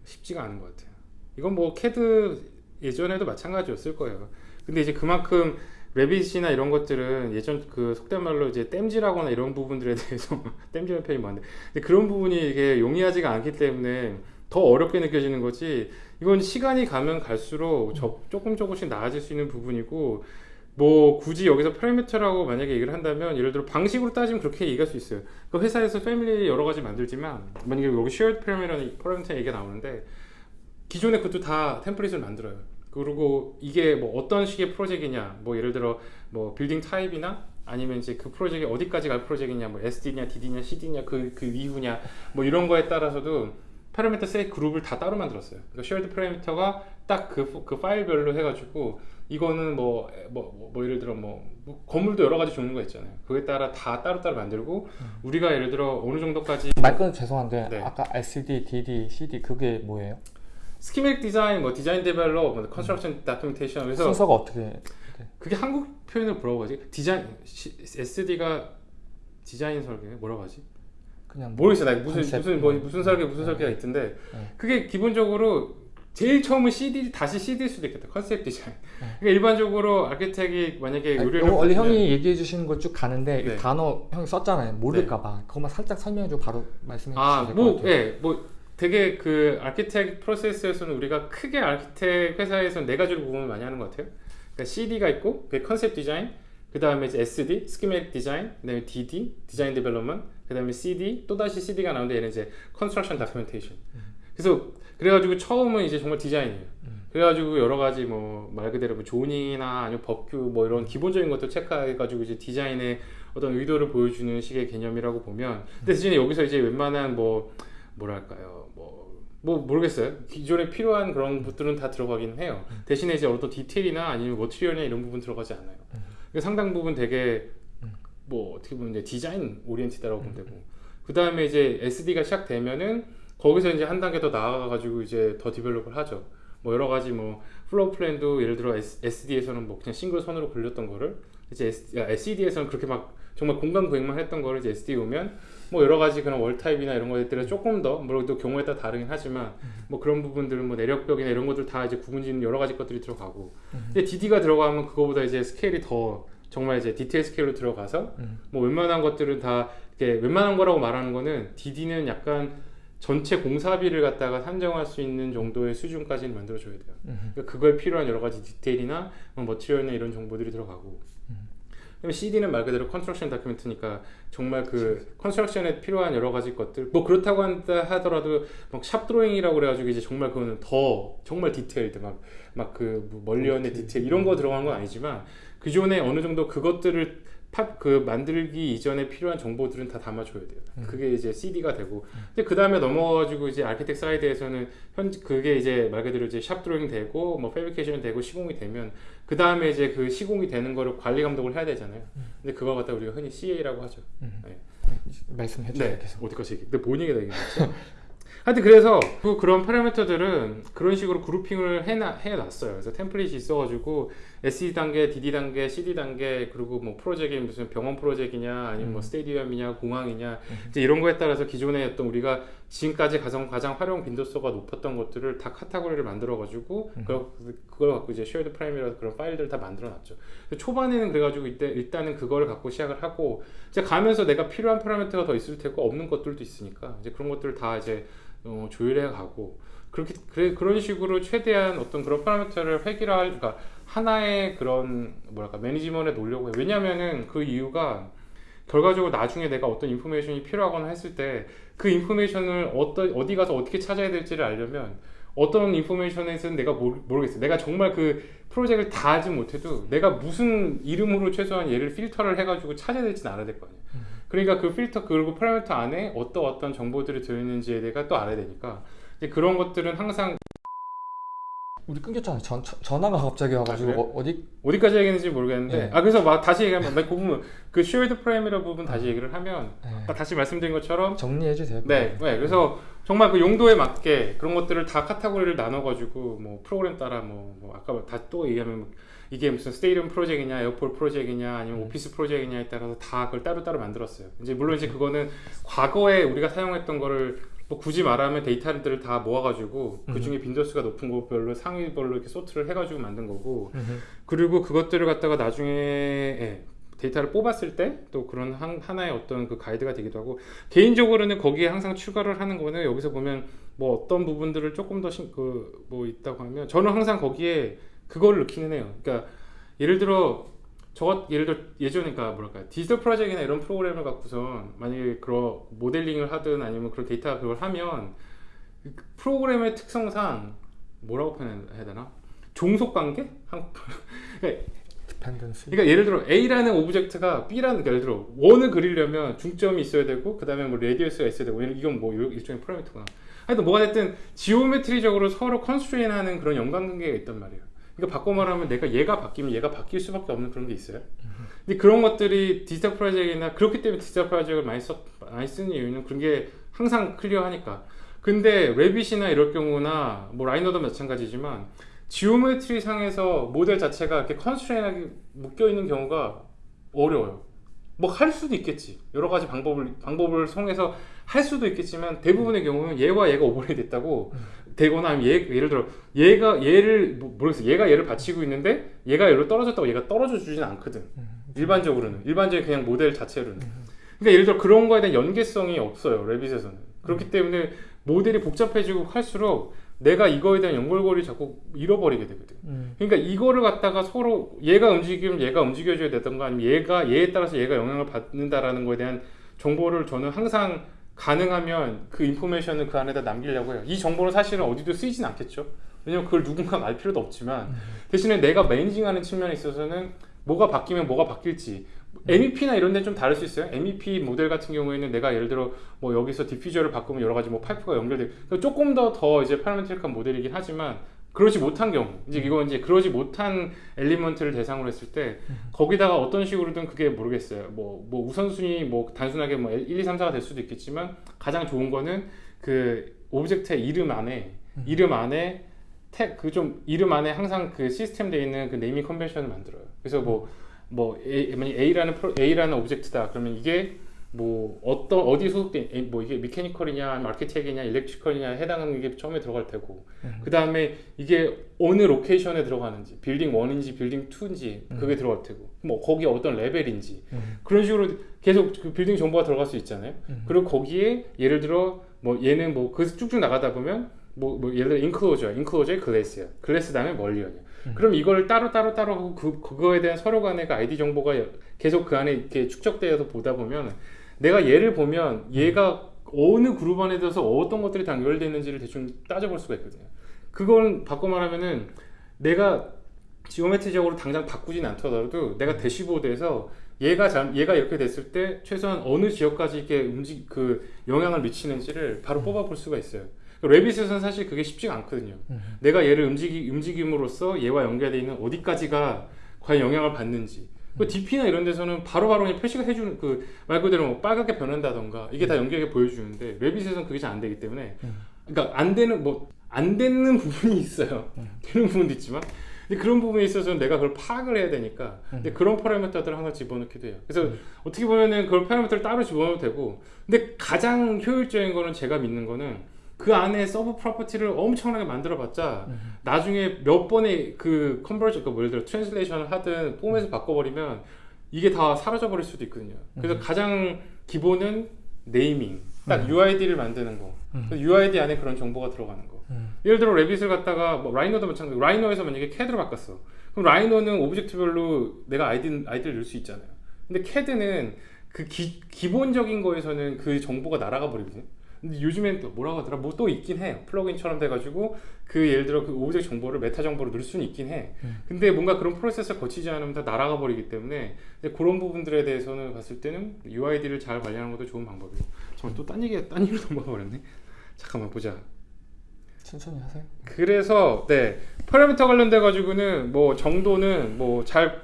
B: 쉽지가 않은 것 같아요. 이건 뭐 캐드 예전에도 마찬가지였을 거예요. 근데 이제 그만큼 Revit이나 이런 것들은 예전 그 속된 말로 이제 땜질하거나 이런 부분들에 대해서 땜질하는 편이 많은데 근데 그런 부분이 이게 용이하지가 않기 때문에 더 어렵게 느껴지는 거지 이건 시간이 가면 갈수록 저- 조금 조금씩 나아질 수 있는 부분이고 뭐 굳이 여기서 파라미터라고 만약에 얘기를 한다면 예를 들어 방식으로 따지면 그렇게 얘기할 수 있어요. 그 회사에서 family 여러 가지 만들지만 만약에 여기 shared parameter라는 파라미터 얘기가 나오는데 기존에 그것도 다 template을 만들어요. 그리고 이게 뭐 어떤 식의 프로젝트냐, 뭐 예를 들어 뭐 빌딩 타입이나 아니면 이제 그 프로젝트가 어디까지 갈 프로젝트냐, 뭐 SD냐, DD냐, CD냐, 그, 그 이후냐, 뭐 이런 거에 따라서도 파라미터 set 그룹을 다 따로 만들었어요. 그러니까 shared parameter가 딱그 그 파일별로 해가지고 이거는 뭐, 뭐, 뭐, 뭐 예를 들어 뭐, 뭐 건물도 여러 가지 종류가 있잖아요. 그에 따라 다 따로따로 만들고 우리가 예를 들어 어느 정도까지
A: 말 끊어 죄송한데
B: 네.
A: 아까 SD, DD, CD 그게 뭐예요?
B: schematic 디자인, 뭐 디자인 데벨롭, 뭐 construction documentation 그래서
A: 순서가 어떻게?
B: 그게 한국 표현을 뭐라고 하지? 디자인 SD가 디자인 설계 뭐라고 하지?
A: 그냥 뭐
B: 모르겠어. 나 무슨
A: 컨셉.
B: 무슨 뭐 무슨 설계 무슨 설계가 있던데
A: 네.
B: 그게 기본적으로 제일 처음은 CD 다시 CD일 수도 있겠다. 컨셉 디자인.
A: 네.
B: 그러니까 일반적으로 아키텍이 만약에
A: 아니,
B: 의뢰를
A: 원래 형이 얘기해 주시는 거쭉 가는데 이
B: 네.
A: 단어 형이 썼잖아요. 모를까봐 그것만 살짝 설명해주고 바로 말씀해 주시면 될것
B: 아뭐
A: 같아요.
B: 예, 뭐 되게 그 architect 프로세스에서는 우리가 크게 architect 회사에서는 네 가지로 구분을 많이 하는 것 같아요. 그러니까 CD가 있고 그 컨셉 디자인, 그 다음에 이제 SD, schematic 디자인, 그다음에 DD, 디자인 데벨롭먼트, 그 다음에 CD, 또 다시 CD가 나오는데 얘는 이제 construction documentation. 그래서 그래가지고 처음은 이제 정말 디자인이에요. 그래가지고 여러 가지 뭐 말 그대로 뭐 zoning이나 아니면 법규 뭐 이런 기본적인 것도 체크해가지고 이제 디자인의 어떤 의도를 보여주는 식의 개념이라고 보면 근데 대신에 여기서 이제 웬만한 뭐 뭐랄까요? 뭐 뭐 모르겠어요. 기존에 필요한 그런 것들은 다 들어가긴 해요. 대신에 이제 어떤 디테일이나 아니면 material이나 이런 부분 들어가지 않아요. 그러니까 상당 부분 되게 뭐 어떻게 보면 이제 디자인 oriented라고 보면 되고. 그 다음에 이제 SD가 시작되면은 거기서 이제 한 단계 더 나아가 가지고 이제 더 develop을 하죠. 뭐 여러 가지 뭐 floor plan도 예를 들어 SD에서는 뭐 그냥 싱글 선으로 그렸던 거를 이제 SCD에서는 그렇게 막 정말 공간 구획만 했던 거를 이제 SD 오면 뭐 여러 가지 그런 wall type이나 이런 것들은 조금 더 물론 또 경우에 따라 다르긴 하지만 뭐 그런 부분들은 뭐 내력벽이나 이런 것들 다 이제 구분짓는 여러 가지 것들이 들어가고. 근데 DD가 들어가면 그거보다 이제 스케일이 더 정말 이제 디테일 스케일로 들어가서
A: 음.
B: 뭐 웬만한 것들은 다 이렇게 웬만한 거라고 말하는 거는 DD는 약간 전체 공사비를 갖다가 산정할 수 있는 정도의 수준까지는 만들어줘야 돼요.
A: 음.
B: 그러니까 그거에 필요한 여러 가지 디테일이나 뭐 material이나 이런 정보들이 들어가고. 그다음에 CD는 말 그대로 construction document니까 정말 그 construction에 필요한 여러 가지 것들 뭐 그렇다고 한다 하더라도 막 shop drawing이라고 그래가지고 이제 정말 그거는 더 정말 detailed 막 막그 뭐 mullion의 디테일 이런 거 들어간 건 아니지만 기존에 어느 정도 그것들을 fab 그 만들기 이전에 필요한 정보들은 다 담아줘야 돼요.
A: 음.
B: 그게 이제 CD가 되고, 근데 그 다음에 넘어가지고 이제 architect side에서는 현 그게 이제 말 그대로 이제 shop drawing 되고 뭐 fabrication 되고 시공이 되면 그 다음에 이제 그 시공이 되는 거를 관리 감독을 해야 되잖아요. 근데 그걸 갖다 우리가 흔히 CA라고 하죠.
A: 음.
B: 네.
A: 말씀해 주세요.
B: 네.
A: 계속.
B: 어디까지 얘기? 근데 뭔 얘기다 이게. 하여튼 그래서 그 그런 파라미터들은 그런 식으로 grouping을 해놔, 해놨어요. 그래서 템플릿이 있어가지고 SD 단계, DD 단계, CD 단계 그리고 뭐 프로젝트이 무슨 병원 프로젝트냐 아니면 뭐
A: 음.
B: stadium이냐 공항이냐
A: 음.
B: 이제 이런 거에 따라서 기존에 어떤 우리가 지금까지 가장 가장 활용 빈도수가 높았던 것들을 다 카테고리를 만들어 가지고
A: 음.
B: 그걸, 그걸 갖고 이제 shared parameter라서 그런 파일들을 다 만들어 놨죠. 근데 초반에는 그래가지고 이때 일단은 그거를 갖고 시작을 하고 이제 가면서 내가 필요한 파라미터가 더 있을 테고 없는 것들도 있으니까 이제 그런 것들을 다 이제 어, 조율해 가고 그렇게 그래, 그런 식으로 최대한 어떤 그런 파라미터를 획일화할 그러니까 하나의 그런 뭐랄까 매니지먼트에 놓으려고 해요. 왜냐면은 그 이유가 결과적으로 나중에 내가 어떤 information이 필요하거나 했을 때 그 information을 어떤 어디 가서 어떻게 찾아야 될지를 알려면 어떤 인포메이션에서는 내가 모르, 모르겠어요. 내가 정말 그 프로젝트를 다 하지 못해도 내가 무슨 이름으로 최소한 얘를 필터를 해가지고 찾아야 될지는 알아야 될 거 아니에요.
A: 음.
B: 그러니까 그 필터 그리고 파라미터 안에 어떤 어떤 정보들이 들어있는지에 대해서 또 알아야 되니까 그런 것들은 항상
A: 우리 끊겼잖아요. 전, 전- 전화가 갑자기 와가지고
B: 아?
A: 어, 어디
B: 어디까지 얘기했는지 모르겠는데
A: 네.
B: 아 그래서 막 다시 얘기하면 그 부분 그 shared parameter라 부분 다시 얘기를 하면
A: 네.
B: 다시 말씀드린 것처럼
A: 정리해 주세요.
B: 네, 네 그래서 정말 그 용도에 맞게 그런 것들을 다 카테고리를 나눠가지고 뭐 프로그램 따라 뭐, 뭐 아까 다 또 얘기하면 뭐 이게 무슨 스테디움 프로젝트냐 airport 프로젝트냐 아니면
A: 음.
B: 오피스 프로젝트냐에 따라서 다 그걸 따로따로 만들었어요 이제 물론 이제 그거는 과거에 우리가 사용했던 거를 뭐 굳이 말하면 데이터들을 다 모아가지고 그 중에 빈도수가 높은 것별로 상위별로 이렇게 소트를 해가지고 만든 거고. 그리고 그것들을 갖다가 나중에 예, 데이터를 뽑았을 때 또 그런 한, 하나의 어떤 그 가이드가 되기도 하고 개인적으로는 거기에 항상 추가를 하는 거는 여기서 보면 뭐 어떤 부분들을 조금 더 그 뭐 있다고 하면 저는 항상 거기에 그거를 넣기는 해요. 그러니까 예를 들어 저 예를 들어 예전에 그러니까 뭐랄까 디지털 프로젝트나 이런 프로그램을 갖고선 만약에 그런 모델링을 하든 아니면 그런 데이터 그걸 하면 그 프로그램의 특성상 뭐라고 표현해야 되나 종속 관계 한 그러니까. 그러니까 예를 들어 A라는 object가 B라는 예를 들어 원을 그리려면 중점이 있어야 되고 그 다음에 뭐 radius가 있어야 되고 이건 뭐 일- 일종의 파라미터구나. 하여튼 뭐가 됐든 geometry적으로 서로 constrain하는 그런 연관관계가 있단 말이에요. 그러니까 바꿔 말하면 내가 얘가 바뀌면 얘가 바뀔 수밖에 없는 그런 게 있어요. 근데 그런 것들이 디지털 프로젝트나 그렇기 때문에 디지털 프로젝트를 많이 써 많이 쓰는 이유는 그런 게 항상 clear하니까. 근데 Revit이나 이럴 경우나 뭐 Rhino도 마찬가지지만 geometry 상에서 모델 자체가 이렇게 constrain하게 묶여 있는 경우가 어려워요. 뭐 할 수도 있겠지. 여러 가지 방법을 방법을 통해서 할 수도 있겠지만 대부분의 경우는 얘와 얘가 overlay 됐다고 되거나 아니면 얘 예를 들어 얘가 얘를 뭐, 모르겠어. 얘가 얘를 받치고 있는데 얘가 얘로 떨어졌다고 얘가 떨어져 주진 않거든. 일반적으로는 일반적인 그냥 모델 자체로는. 그러니까 예를 들어 그런 거에 대한 연계성이 없어요. 레빗에서는. 그렇기 때문에 모델이 복잡해지고 할수록 내가 이거에 대한 연결고리를 자꾸 잃어버리게 되거든.
A: 음.
B: 그러니까 이거를 갖다가 서로 얘가 움직이면 얘가 움직여줘야 되던가 아니면 얘가 얘에 따라서 얘가 영향을 받는다라는 거에 대한 정보를 저는 항상 가능하면 그 information을 그 안에다 남기려고 해요. 이 정보는 사실은 어디도 쓰이진 않겠죠. 왜냐면 그걸 누군가가 알 필요도 없지만 대신에 내가 managing하는 측면에 있어서는 뭐가 바뀌면 뭐가 바뀔지 MEP나 이런 데좀 다를 수 있어요. MEP 모델 같은 경우에는 내가 예를 들어 뭐 여기서 diffuser를 바꾸면 여러 가지 뭐 파이프가 연결돼 그러니까 조금 더 더 이제 parametric한 모델이긴 하지만 그러지 못한 경우 이제 이거 이제 그러지 못한 element를 대상으로 했을 때 거기다가 어떤 식으로든 그게 모르겠어요. 뭐, 뭐 우선순위 뭐 단순하게 뭐 1, 2, 3, 4가 될 수도 있겠지만 가장 좋은 거는 그 object의 이름 안에 이름 안에 탭그좀 이름 안에 항상 그 시스템 돼 있는 그 naming convention을 만들어요. 그래서 뭐뭐 A, 만약 A라는 프로, A라는 object다. 그러면 이게 뭐 어떤 어디 소속된 뭐 이게 mechanical이냐 아니면 아키텍이냐 electrical이냐 해당하는 게 처음에 들어갈 테고 그 다음에 이게 어느 location에 들어가는지 빌딩 1인지 빌딩 2인지 그게 들어갈 테고 뭐 거기 어떤 레벨인지
A: 음.
B: 그런 식으로 계속 그 빌딩 정보가 들어갈 수 있잖아요.
A: 음.
B: 그리고 거기에 예를 들어 뭐 얘는 뭐 그 쭉쭉 나가다 보면 뭐, 뭐 예를 들어 인클로저, 인클로저의 글래스야. 글래스 다음에 멀리언이야.
A: 음.
B: 그럼 이걸 따로 따로 따로 하고 그 그거에 대한 서로 간의 그 아이디 정보가 계속 그 안에 이렇게 축적되어서 보다 보면 내가 얘를 보면 얘가 어느 그룹 안에 들어서 어떤 것들이 다 연결되어 있는지를 대충 따져볼 수가 있거든요. 그건 바꿔 말하면은 내가 geometry적으로 당장 바꾸진 않더라도 내가 대시보드에서 얘가 잘 얘가 이렇게 됐을 때 최소한 어느 지역까지 이렇게 움직 그 영향을 미치는지를 바로 뽑아볼 수가 있어요. Revit에서는 사실 그게 쉽지가 않거든요.
A: 음.
B: 내가 얘를 움직이, 움직임으로써 얘와 연결되어 있는 어디까지가 과연 영향을 받는지. 그 DP나 이런 데서는 바로바로 그냥 표시가 해주는 그 말 그대로 뭐 빨갛게 변한다던가 이게 다 연결해 보여주는데 Revit에서는 그게 잘 안 되기 때문에
A: 음.
B: 그러니까 안 되는 뭐 안 되는 부분이 있어요.
A: 음.
B: 되는 부분도 있지만 근데 그런 부분에 있어서는 내가 그걸 파악을 해야 되니까
A: 음.
B: 근데 그런 파라미터들을 항상 집어넣기도 해요. 그래서 어떻게 보면은 그걸 파라미터를 따로 집어넣어도 되고 근데 가장 효율적인 거는 제가 믿는 거는 그 안에 sub property를 엄청나게 만들어 봤자
A: 음.
B: 나중에 몇 번의 그 conversion, 그 예를 들어 translation을 하든 포맷을 바꿔버리면 이게 다 사라져 버릴 수도 있거든요. 그래서 가장 기본은 네이밍, 딱
A: 음.
B: UID를 만드는 거.
A: 음.
B: UID 안에 그런 정보가 들어가는 거.
A: 음.
B: 예를 들어 Revit을 갖다가 뭐 Rhino도 마찬가지. Rhino에서 만약에 캐드로 바꿨어. 그럼 Rhino는 object별로 내가 아이디 아이디를 넣을 수 있잖아요. 근데 캐드는 그 기, 기본적인 거에서는 그 정보가 날아가 버리거든요. 근데 요즘엔 또 뭐라고 하더라? 뭐 또 있긴 해요. plug-in처럼 돼가지고 그 예를 들어 그 object 정보를 메타 정보로 넣을 수는 있긴 해.
A: 음.
B: 근데 뭔가 그런 프로세스를 거치지 않으면 다 날아가 버리기 때문에 그런 부분들에 대해서는 봤을 때는 UID를 잘 관리하는 것도 좋은 방법이고. 정말 또 딴 얘기 딴 얘기로 넘어가 버렸네. 잠깐만 보자.
A: 천천히 하세요.
B: 그래서 네 파라미터 관련돼 가지고는 뭐 정도는 뭐 잘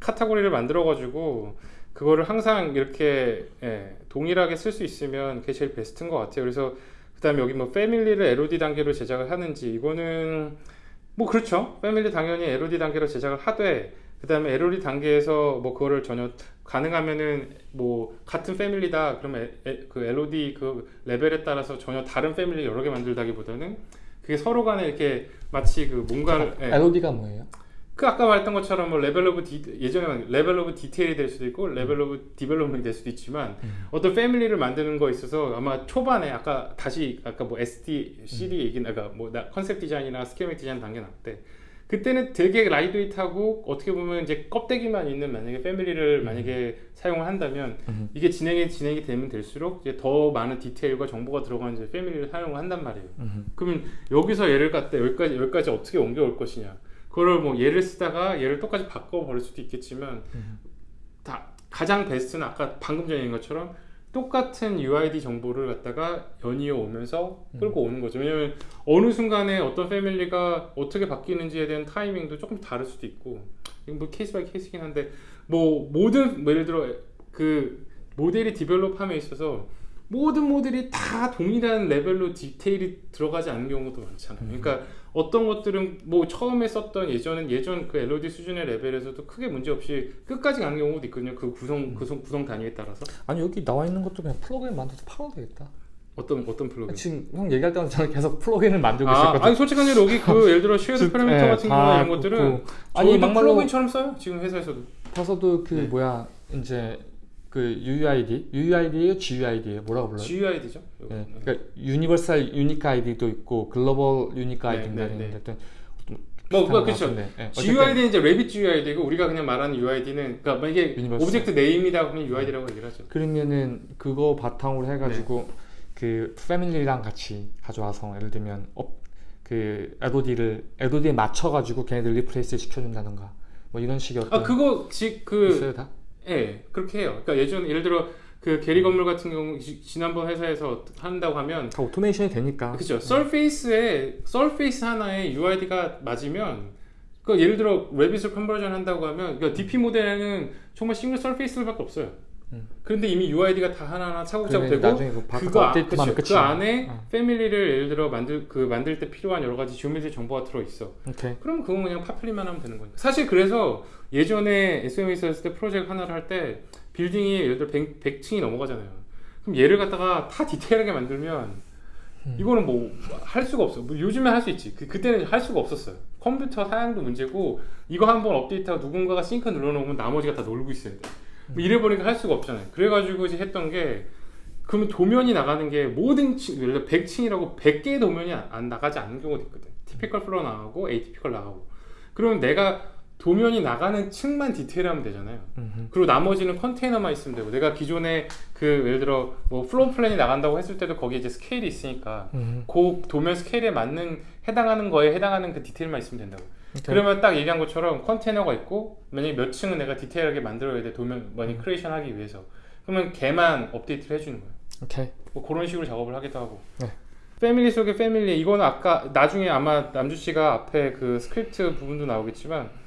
B: 카테고리를 만들어 가지고 그거를 항상 이렇게 예, 동일하게 쓸 수 있으면 그게 제일 베스트인 것 같아요. 그래서 그 다음에 여기 뭐 패밀리를 LOD 단계로 제작을 하는지 이거는 뭐 그렇죠. family 당연히 LOD 단계로 제작을 하되 그 다음에 LOD 단계에서 뭐 그거를 전혀 가능하면은 뭐 같은 family다 그러면 에- 에- 그 LOD 그 레벨에 따라서 전혀 다른 family 여러 개 만들다기보다는 그게 서로 간에 이렇게 마치 그 뭔가를 예.
A: LOD가 뭐예요?
B: 그 아까 말했던 것처럼 뭐 level of de- 예전에 level of detail이 될 수도 있고 level of development이 될 수도 있지만
A: 음.
B: 어떤 family를 만드는 거 있어서 아마 초반에 아까 다시 아까 뭐 SD, CD 얘기 아까 뭐 나- concept design이나 schematic design 단계 나올 때 그때는 되게 lightweight하고 어떻게 보면 이제 껍데기만 있는 만약에 family를 만약에 사용을 한다면
A: 음.
B: 이게 진행이 진행이 되면 될수록 이제 더 많은 디테일과 정보가 들어가는 이제 family를 사용을 한단 말이에요.
A: 음.
B: 그러면 여기서 얘를 갖다 여기까지 여기까지 어떻게 옮겨올 것이냐. 그거를 뭐 얘를 쓰다가 얘를 똑같이 바꿔 버릴 수도 있겠지만
A: 음.
B: 다 가장 베스트는 아까 방금 전에 얘기한 것처럼 똑같은 UID 정보를 갖다가 연이어 오면서 끌고 오는 거죠. 왜냐면 어느 순간에 어떤 family가 어떻게 바뀌는지에 대한 타이밍도 조금 다를 수도 있고 뭐 case by case긴 한데 뭐 모든 뭐 예를 들어 그 모델이 develop함에 있어서 모든 모델이 다 동일한 레벨로 디테일이 들어가지 않는 경우도 많잖아요. 그러니까 어떤 것들은 뭐 처음에 썼던 예전은 예전 그 LOD 수준의 레벨에서도 크게 문제 없이 끝까지 가는 경우도 있거든요. 그 구성 구성 구성 단위에 따라서
A: 아니 여기 나와 있는 것도 그냥 플러그인 만들어서 팔아도 되겠다.
B: 어떤 어떤 플러그인.
A: 지금 형 얘기할 때마다 저는 계속 plug-in을 만들고
B: 아,
A: 있었거든요.
B: 아니 솔직한 얘로 여기 그 예를 들어 shared
A: 즉,
B: 파라미터
A: 예,
B: 같은
A: 다
B: 경우나 이런 것들은.
A: 아니 막말로
B: plug-in처럼 써요. 지금 회사에서도.
A: 봐서도 그
B: 네.
A: 뭐야 이제 그 UUID, UUID예요, GUID예요? 뭐라고 불러요?
B: GUID죠.
A: 네. 그러니까 universal unique ID도 있고 global unique
B: 네,
A: ID인가
B: 네, 네.
A: 있는데
B: 뭐, 뭐 그렇죠.
A: 네.
B: GUID는 이제 Revit GUID고 우리가 그냥 말하는 UID는 그러니까 만약에 universal. object name이다 그러면 UID라고 얘기를 하죠.
A: 그러면은 그거 바탕으로 해가지고
B: 네.
A: 그 family랑 같이 가져와서 예를 들면 업, 그 LOD를 LOD에 맞춰가지고 걔네들 replace 시켜준다던가 뭐 이런 식의 어떤
B: 아 그거 지그
A: 있어요 다?
B: 예, 그렇게 해요. 그러니까 예전 예를 들어 그 게리 건물 같은 경우 지- 지난번 회사에서 한다고 하면
A: 다 automation이 되니까
B: 그렇죠. surface에 surface 하나에 UID가 맞으면 그 예를 들어 Revit을 conversion 한다고 하면 그러니까 DP 모델에는 정말 single surface들밖에 없어요.
A: 음.
B: 그런데 이미 UID가 다 하나하나 차곡차곡 되고
A: 그
B: 그거 아- 그 안에
A: 어.
B: family를 예를 들어 만들 그 만들 때 필요한 여러 가지 geometry 정보가 들어 있어.
A: 오케이
B: 그럼 그건 그냥 populate만 하면 되는 거니까. 사실 그래서 예전에 SOM에서 했을 때 프로젝트 하나를 할 때 빌딩이 예를 들어 100, 층이 넘어가잖아요. 그럼 얘를 갖다가 다 디테일하게 만들면
A: 음.
B: 이거는 뭐 할 수가 없어. 뭐 요즘에 할 수 있지. 그, 그때는 할 수가 없었어요. 컴퓨터 사양도 문제고 이거 한번 업데이트하고 누군가가 싱크 눌러놓으면 나머지가 다 놀고 있어야 돼. 뭐 이래 버리니까 할 수가 없잖아요. 그래가지고 이제 했던 게 그러면 도면이 나가는 게 모든 층, 예를 들어 100층이라고 100개의 도면이 안, 안 나가지 않는 경우도 있거든. typical floor 나가고 atypical 나가고. 그러면 내가 도면이 나가는 층만 디테일하면 되잖아요.
A: 음흠.
B: 그리고 나머지는 컨테이너만 있으면 되고 내가 기존에 그 예를 들어 뭐 floor plan이 나간다고 했을 때도 거기에 이제 스케일이 있으니까
A: 음흠.
B: 그 도면 스케일에 맞는 해당하는 거에 해당하는 그 디테일만 있으면 된다고.
A: 오케이.
B: 그러면 딱 얘기한 것처럼 컨테이너가 있고 만약에 몇 층은 내가 디테일하게 만들어야 돼 도면 많이 creation 하기 위해서 그러면 걔만 업데이트를 해주는 거예요.
A: 오케이.
B: 뭐 그런 식으로 작업을 하기도 하고.
A: 네.
B: family 속의 family 이거는 아까 나중에 아마 남주 씨가 앞에 그 스크립트 부분도 나오겠지만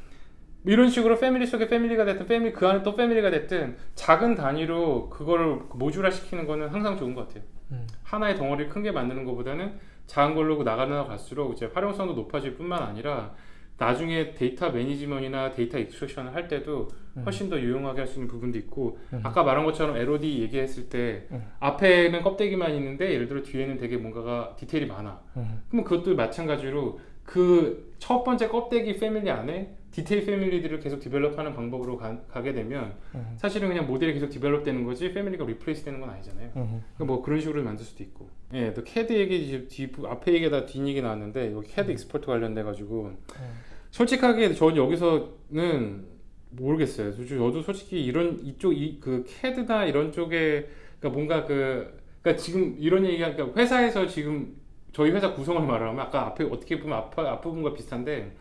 B: 이런 식으로 family 속의 family가 됐든 family 그 안에 또 family가 됐든 작은 단위로 그거를 모듈화 시키는 거는 항상 좋은 것 같아요.
A: 음.
B: 하나의 덩어리를 큰 게 만드는 것보다는 작은 걸로 나가나 갈수록 이제 활용성도 높아질 뿐만 아니라 나중에 data management나 data extraction을 할 때도 훨씬 더 유용하게 할 수 있는 부분도 있고
A: 음.
B: 아까 말한 것처럼 LOD 얘기했을 때
A: 음.
B: 앞에는 껍데기만 있는데 예를 들어 뒤에는 되게 뭔가가 디테일이 많아
A: 음.
B: 그러면 그것도 마찬가지로 그 첫 번째 껍데기 family 안에 디테일 family들을 계속 develop하는 방법으로 가, 게 되면
A: 음.
B: 사실은 그냥 모델이 계속 develop되는 거지 family가 replace 되는 건 아니잖아요
A: 음.
B: 그러니까 뭐 그런 식으로 만들 수도 있고. 예, 또 캐드 얘기 뒤 앞에 얘기다 뒷 얘기 나왔는데 여기 캐드 export 관련돼 가지고 솔직하게 전 여기서는 모르겠어요. 솔직히 저도 솔직히 이런 이쪽 이 그 캐드나 이런 쪽에 그러니까 뭔가 그 그러니까 지금 이런 얘기가 그러니까 회사에서 지금 저희 회사 구성을 말하면 아까 앞에 어떻게 보면 앞 앞부분과 비슷한데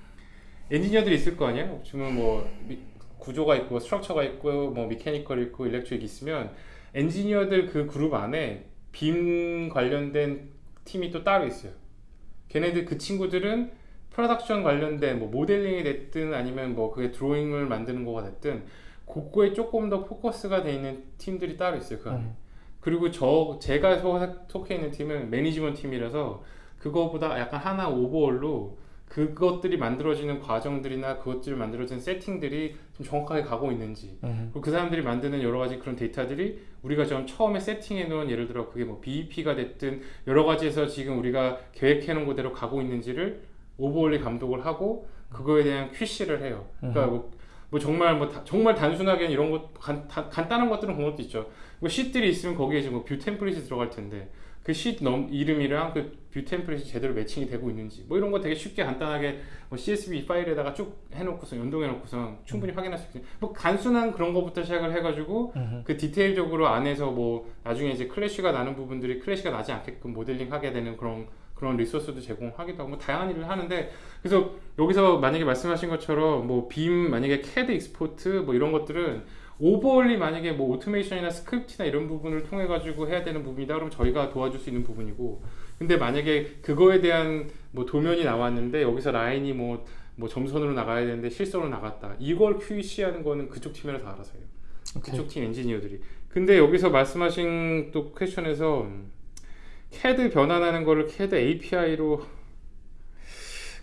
B: 엔지니어들이 있을 거 아니에요? 지금 뭐 미- 구조가 있고 structure가 있고 뭐 mechanical 있고 electric 있으면 엔지니어들 그 그룹 안에 BIM 관련된 팀이 또 따로 있어요. 걔네들 그 친구들은 프로덕션 관련된 뭐 모델링이 됐든 아니면 뭐 그게 드로잉을 만드는 거가 됐든 그거에 조금 더 포커스가 돼 있는 팀들이 따로 있어요 그 안에.
A: 음.
B: 그리고 저 제가 속- 속해 있는 팀은 매니지먼트 팀이라서 그거보다 약간 하나 overall로 그것들이 만들어지는 과정들이나 그것들이 만들어진 세팅들이 좀 정확하게 가고 있는지
A: 음.
B: 그리고 그 사람들이 만드는 여러 가지 그런 데이터들이 우리가 좀 처음에 세팅해 놓은 예를 들어 그게 뭐 BEP가 됐든 여러 가지에서 지금 우리가 계획해 놓은 그대로 가고 있는지를 overally 감독을 하고 그거에 대한 QC를 해요. 그러니까 뭐, 뭐 정말 뭐 다- 정말 단순하게 이런 것 간, 다- 간단한 것들은 그런 것도 있죠. 뭐 sheet들이 있으면 거기에 지금 뭐 view template이 들어갈 텐데 그쉿 이름이랑 그 view template이 제대로 matching이 되고 있는지 뭐 이런 거 되게 쉽게 간단하게 뭐 CSV 파일에다가 쭉 해놓고서 연동해놓고서 충분히 확인할 수 있어요. 뭐 단순한 그런 거부터 시작을 해가지고
A: 음.
B: 그 디테일적으로 안에서 뭐 나중에 이제 clash가 나는 부분들이 clash가 나지 않게끔 모델링 하게 되는 그런 그런 리소스도 제공하기도 하고 뭐 다양한 일을 하는데 그래서 여기서 만약에 말씀하신 것처럼 뭐 BIM 만약에 CAD export 뭐 이런 것들은 overally 만약에 뭐 오토메이션이나 스크립트나 이런 부분을 통해 가지고 해야 되는 부분이다 그러면 저희가 도와줄 수 있는 부분이고 근데 만약에 그거에 대한 뭐 도면이 나왔는데 여기서 라인이 뭐 뭐 점선으로 나가야 되는데 실선으로 나갔다 이걸 QC하는 거는 그쪽 팀이라서 알아서 해요
A: 오케이.
B: 그쪽 팀 엔지니어들이. 근데 여기서 말씀하신 또 퀘션에서 CAD 변환하는 거를 CAD API로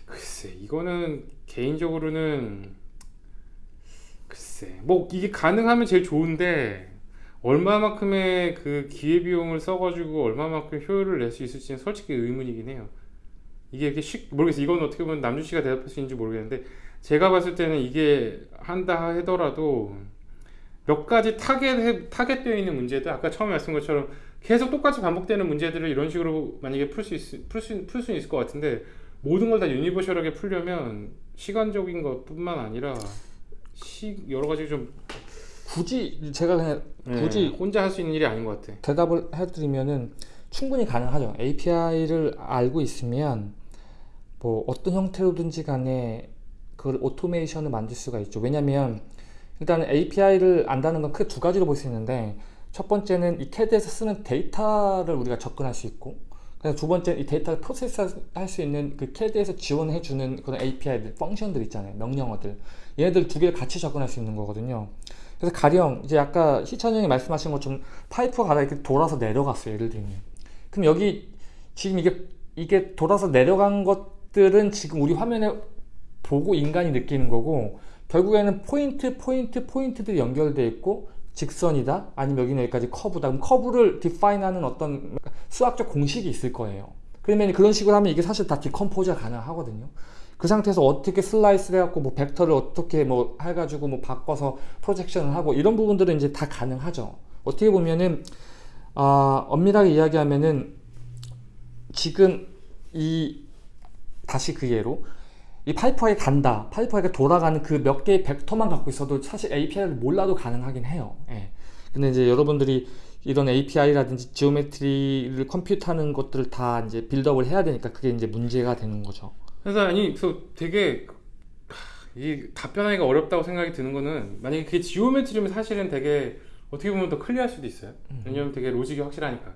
B: 글쎄 이거는 개인적으로는 글쎄 뭐 이게 가능하면 제일 좋은데 얼마만큼의 그 기회 비용을 써가지고 얼마만큼 효율을 낼 수 있을지는 솔직히 의문이긴 해요. 이게 이렇게 쉽 모르겠어요. 이건 어떻게 보면 남준 씨가 대답할 수 있는지 모르겠는데 제가 봤을 때는 이게 한다 하더라도 몇 가지 타겟 타겟되어 있는 문제들 아까 처음에 말씀한 것처럼 계속 똑같이 반복되는 문제들을 이런 식으로 만약에 풀수 풀 수 있을 것 같은데 모든 걸 다 universal하게 풀려면 시간적인 것뿐만 아니라 시 여러 가지 좀
A: 굳이 제가 그냥
B: 예,
A: 굳이
B: 혼자 할 수 있는 일이 아닌 것 같아.
A: 대답을 해드리면은 충분히 가능하죠. API를 알고 있으면 뭐 어떤 형태로든지 간에 그걸 오토메이션을 만들 수가 있죠. 왜냐면 일단 API를 안다는 건 크게 두 가지로 볼 수 있는데 첫 번째는 이 CAD에서 쓰는 데이터를 우리가 접근할 수 있고 두 번째 이 데이터를 프로세스할 수 있는 그 CAD에서 지원해 주는 그런 API들, 펑션들 있잖아요. 명령어들. 얘네들 두 개를 같이 접근할 수 있는 거거든요. 그래서 가령 이제 아까 희찬 형이 말씀하신 것처럼 파이프가 가다 이렇게 돌아서 내려갔어요. 예를 들면. 그럼 여기 지금 이게 이게 돌아서 내려간 것들은 지금 우리 화면에 보고 인간이 느끼는 거고 결국에는 포인트 포인트 포인트들이 연결돼 있고 직선이다 아니면 여기는 여기까지 커브다 그럼 커브를 define하는 어떤 수학적 공식이 있을 거예요 그러면 그런 식으로 하면 이게 사실 다 decompose가 가능하거든요 그 상태에서 어떻게 슬라이스를 해갖고 뭐 벡터를 어떻게 뭐 해가지고 뭐 바꿔서 projection을 하고 이런 부분들은 이제 다 가능하죠 어떻게 보면은 아, 엄밀하게 이야기하면은 지금 이 다시 그 예로 이 파이프와에 간다. 파이프와에 돌아가는 그 몇 개의 벡터만 갖고 있어도 사실 API를 몰라도 가능하긴 해요. 예. 근데 이제 여러분들이 이런 API라든지 geometry를 compute하는 것들을 다 이제 build up을 해야 되니까 그게 이제 문제가 되는 거죠.
B: 그래서 아니 그래서 되게 하, 이 답변하기가 어렵다고 생각이 드는 거는 만약에 그게 geometry면 사실은 되게 어떻게 보면 더 clear할 수도 있어요. 왜냐면 되게 로직이 확실하니까.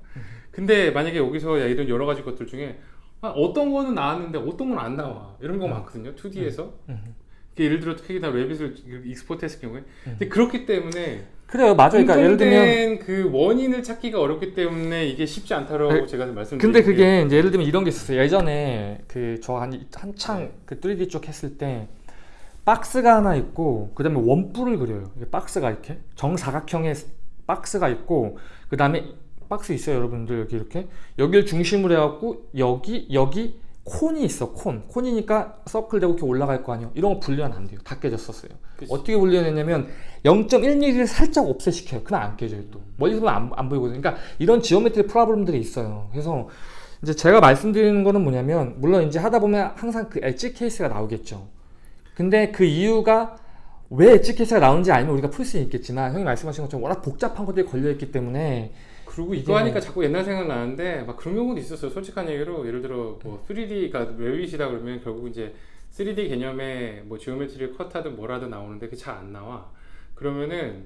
B: 근데 만약에 여기서 야, 이런 여러 가지 것들 중에 아, 어떤 거는 나왔는데 어떤 건 안 나와 이런 거 많거든요. 2D에서
A: 음.
B: 예를 들어 특히 다 레빗을 익스포트했을 경우에 근데 그렇기 때문에
A: 그래요, 맞아요. 그러니까 예를 들면
B: 그 원인을 찾기가 어렵기 때문에 이게 쉽지 않다라고
A: 아니,
B: 제가 말씀드린
A: 근데
B: 게
A: 그게 이제 예를 들면 이런 게 있었어요. 예전에 그 저 한 한창 그 3D 쪽 했을 때 박스가 하나 있고 그다음에 원뿔을 그려요. 이게 박스가 이렇게 정사각형의 박스가 있고 그다음에 박스 있어요, 여러분들 여기 이렇게 여기를 중심으로 해갖고 여기 여기 cone이 있어, cone. cone이니까 서클 되고 이렇게 올라갈 거 아니에요. 이런 거 분리는 안 돼요. 다 깨졌었어요.
B: 그치.
A: 어떻게 분리했냐면 0.1mm를 살짝 offset시켜요. 그럼 안 깨져요 또. 멀리서 보면 안, 안 보이거든요. 그러니까 이런 geometry problem들이 있어요. 그래서 이제 제가 말씀드리는 거는 뭐냐면 물론 이제 하다 보면 항상 그 edge case가 나오겠죠. 근데 그 이유가 왜 edge case가 나오는지 알면 우리가 풀 수 있겠지만 형이 말씀하신 것처럼 워낙 복잡한 것들이 걸려있기 때문에
B: 그리고 이거
A: 이게-
B: 하니까 자꾸 옛날 생각 나는데 막 그런 경우도 있었어요. 솔직한 얘기로 예를 들어 뭐 3D가 Revit이다 그러면 결국 이제 3D 개념에 뭐 geometry를 cut하든 뭐라든 나오는데 그게 잘 안 나와. 그러면은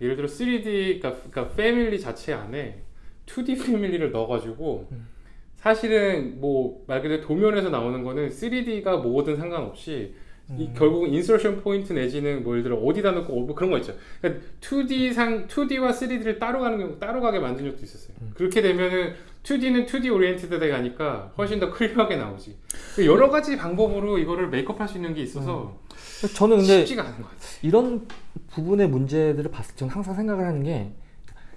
B: 예를 들어 3D 그러니까, 그러니까 family 자체 안에 2D 패밀리를 넣어가지고
A: 음.
B: 사실은 뭐 말 그대로 도면에서 나오는 거는 3D가 뭐든 상관없이 이
A: 음.
B: 결국은 insertion point 내지는 뭐 예를 들어 어디다 놓고 뭐 그런 거 있죠. 그러니까 2D 상 2D와 3D를 따로 가는 경우 따로 가게 만든 적도 있었어요.
A: 음.
B: 그렇게 되면은 2D는 2D oriented가 가니까 훨씬 더 clear하게 나오지. 그 여러 가지 방법으로 이거를 make up할 수 있는 게 있어서
A: 저는 음. 근데
B: 쉽지가 않은 것 같아요.
A: 이런 부분의 문제들을 봤을 때 저는 항상 생각을 하는 게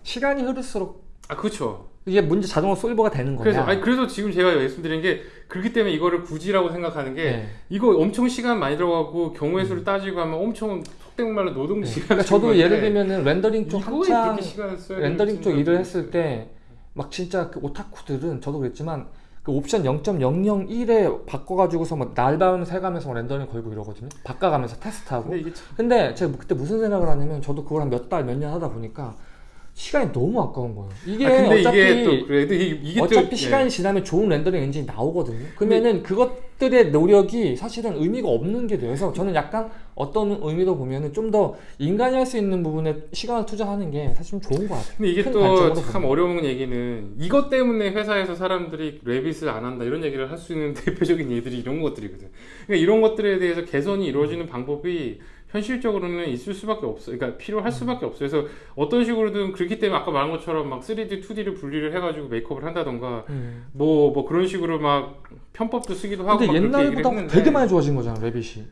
A: 시간이 흐를수록
B: 아 그렇죠.
A: 이게 문제 자동으로 solve가 되는 거냐
B: 그래서 아니 그래서 지금 제가 말씀드린 게 그렇기 때문에 이거를 굳이라고 생각하는 게
A: 네.
B: 이거 엄청 시간 많이 들어가고 경우의 수를 따지고 하면 엄청 속된 말로 노동
A: 네.
B: 시간.
A: 그러니까 저도 예를 들면은 렌더링 쪽 한창 렌더링 쪽 일을 했을
B: 모르겠어요.
A: 때막 진짜 그 오타쿠들은 저도 그랬지만 그 옵션 0.001에 바꿔가지고서 막 날밤을 새가면서 막 렌더링 걸고 이러거든요. 바꿔가면서 테스트하고.
B: 근데 참
A: 근데 제가 그때 무슨 생각을 하냐면 저도 그걸 한 몇 달 몇 년 하다 보니까 시간이 너무 아까운 거예요. 이게
B: 아,
A: 어차피
B: 이게 또 그래도 이게,
A: 어차피
B: 또,
A: 시간이
B: 예.
A: 지나면 좋은 렌더링 엔진이 나오거든요. 그러면은 그것들의 노력이 사실은 의미가 없는 게. 그래서 저는 약간 어떤 의미로 보면은 좀 더 인간이 할 수 있는 부분에 시간을 투자하는 게 사실 좀 좋은 것 같아요.
B: 근데 이게 큰또 참. 어려운 얘기는 이것 때문에 회사에서 사람들이 레빗을 안 한다 이런 얘기를 할 수 있는 대표적인 예들이 이런 것들이거든. 그러니까 이런 것들에 대해서 개선이 이루어지는 방법이 현실적으로는 있을 수밖에 없어. 그러니까 필요할 수밖에 없어. 그래서 어떤 식으로든 그렇기 때문에 아까 말한 것처럼 막 3D, 2D를 분리를 해가지고 메이크업을 한다던가
A: 음.
B: 뭐뭐 그런 식으로 막 편법도 쓰기도 하고
A: 근데 옛날보다 되게 많이 좋아진 거잖아 랩빗이.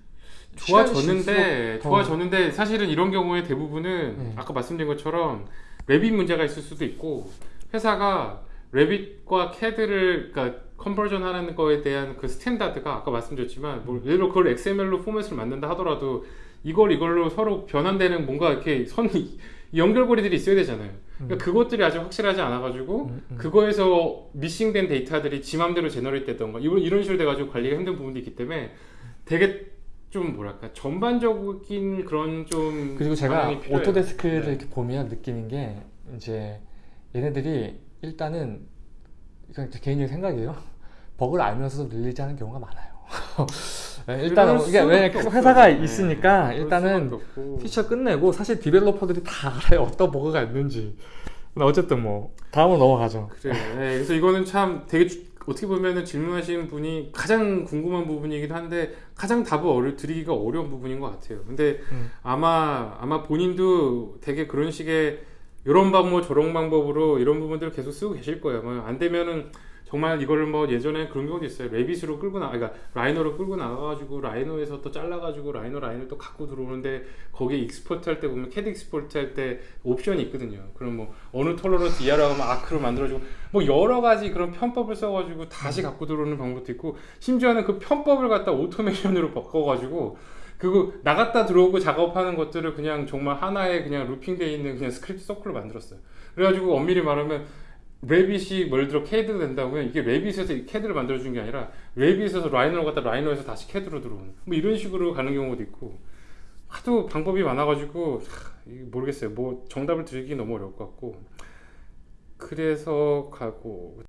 B: 좋아졌는데 좋아졌는데 사실은 이런 경우에 대부분은
A: 네.
B: 아까 말씀드린 것처럼 Revit 문제가 있을 수도 있고 회사가 Revit과 캐드를 그러니까 conversion 하는 거에 대한 그 standard가 아까 말씀드렸지만 뭐 예를 들어 그걸 XML로 포맷을 만든다 하더라도 이걸 이걸로 서로 변환되는 뭔가 이렇게 선이 연결고리들이 있어야 되잖아요. 그러니까 그것들이 아직 확실하지 않아가지고
A: 음, 음.
B: 그거에서 missing된 데이터들이 지 맘대로 generate 됐던가 이런, 이런 식으로 돼가지고 관리가 힘든 부분도 있기 때문에 되게 좀 뭐랄까 전반적인 그런 좀
A: 그리고 제가. Autodesk를
B: 네.
A: 이렇게 보면 느끼는 게 이제 얘네들이 일단은 제 개인적인 생각이에요. 버그를 알면서도 release 하는 경우가 많아요. 네, 일단은 이게 왜 회사가
B: 없어요. 네,
A: 있으니까
B: 그럴
A: 일단은. 피처 끝내고 사실 developer들이 다 알아요 어떤 버그가 있는지. 근데 어쨌든 뭐 다음으로 넘어가죠.
B: 그래. 네, 그래서 이거는 참 되게 주- 어떻게 보면은 질문하시는 분이 가장 궁금한 부분이기도 한데 가장 답을 어려, 드리기가 어려운 부분인 것 같아요. 근데
A: 음.
B: 아마 아마 본인도 되게 그런 식의 이런 방법 저런 방법으로 이런 부분들을 계속 쓰고 계실 거예요. 뭐안 되면은 정말 이거를 뭐 예전에 그런 경우도 있어요. Revit으로 끌고 나, 그러니까 Rhino로 끌고 나가가지고 Rhino에서 또 잘라가지고 Rhino 라인을 또 갖고 들어오는데 거기에 export 할 때 보면 캐드 export 할 때 옵션이 있거든요. 그럼 뭐 어느 tolerance 이하로 하면 arc로 만들어주고 뭐 여러 가지 그런 편법을 써가지고 다시 갖고 들어오는 방법도 있고 심지어는 그 편법을 갖다 오토메이션으로 바꿔가지고 그거 나갔다 들어오고 작업하는 것들을 그냥 정말 하나의 그냥 looping되어 있는 그냥 script circle로 만들었어요. 그래가지고 엄밀히 말하면 Revit이 예를 들어 캐드로 된다면 이게 Revit에서 이 캐드를 만들어준 게 아니라 Revit에서 Rhino로 갔다 Rhino에서 다시 캐드로 들어오는. 뭐 이런 식으로 가는 경우도 있고. 하도 방법이 많아가지고 모르겠어요. 뭐 정답을 드리기 너무 어려울 것 같고. 그래서 가고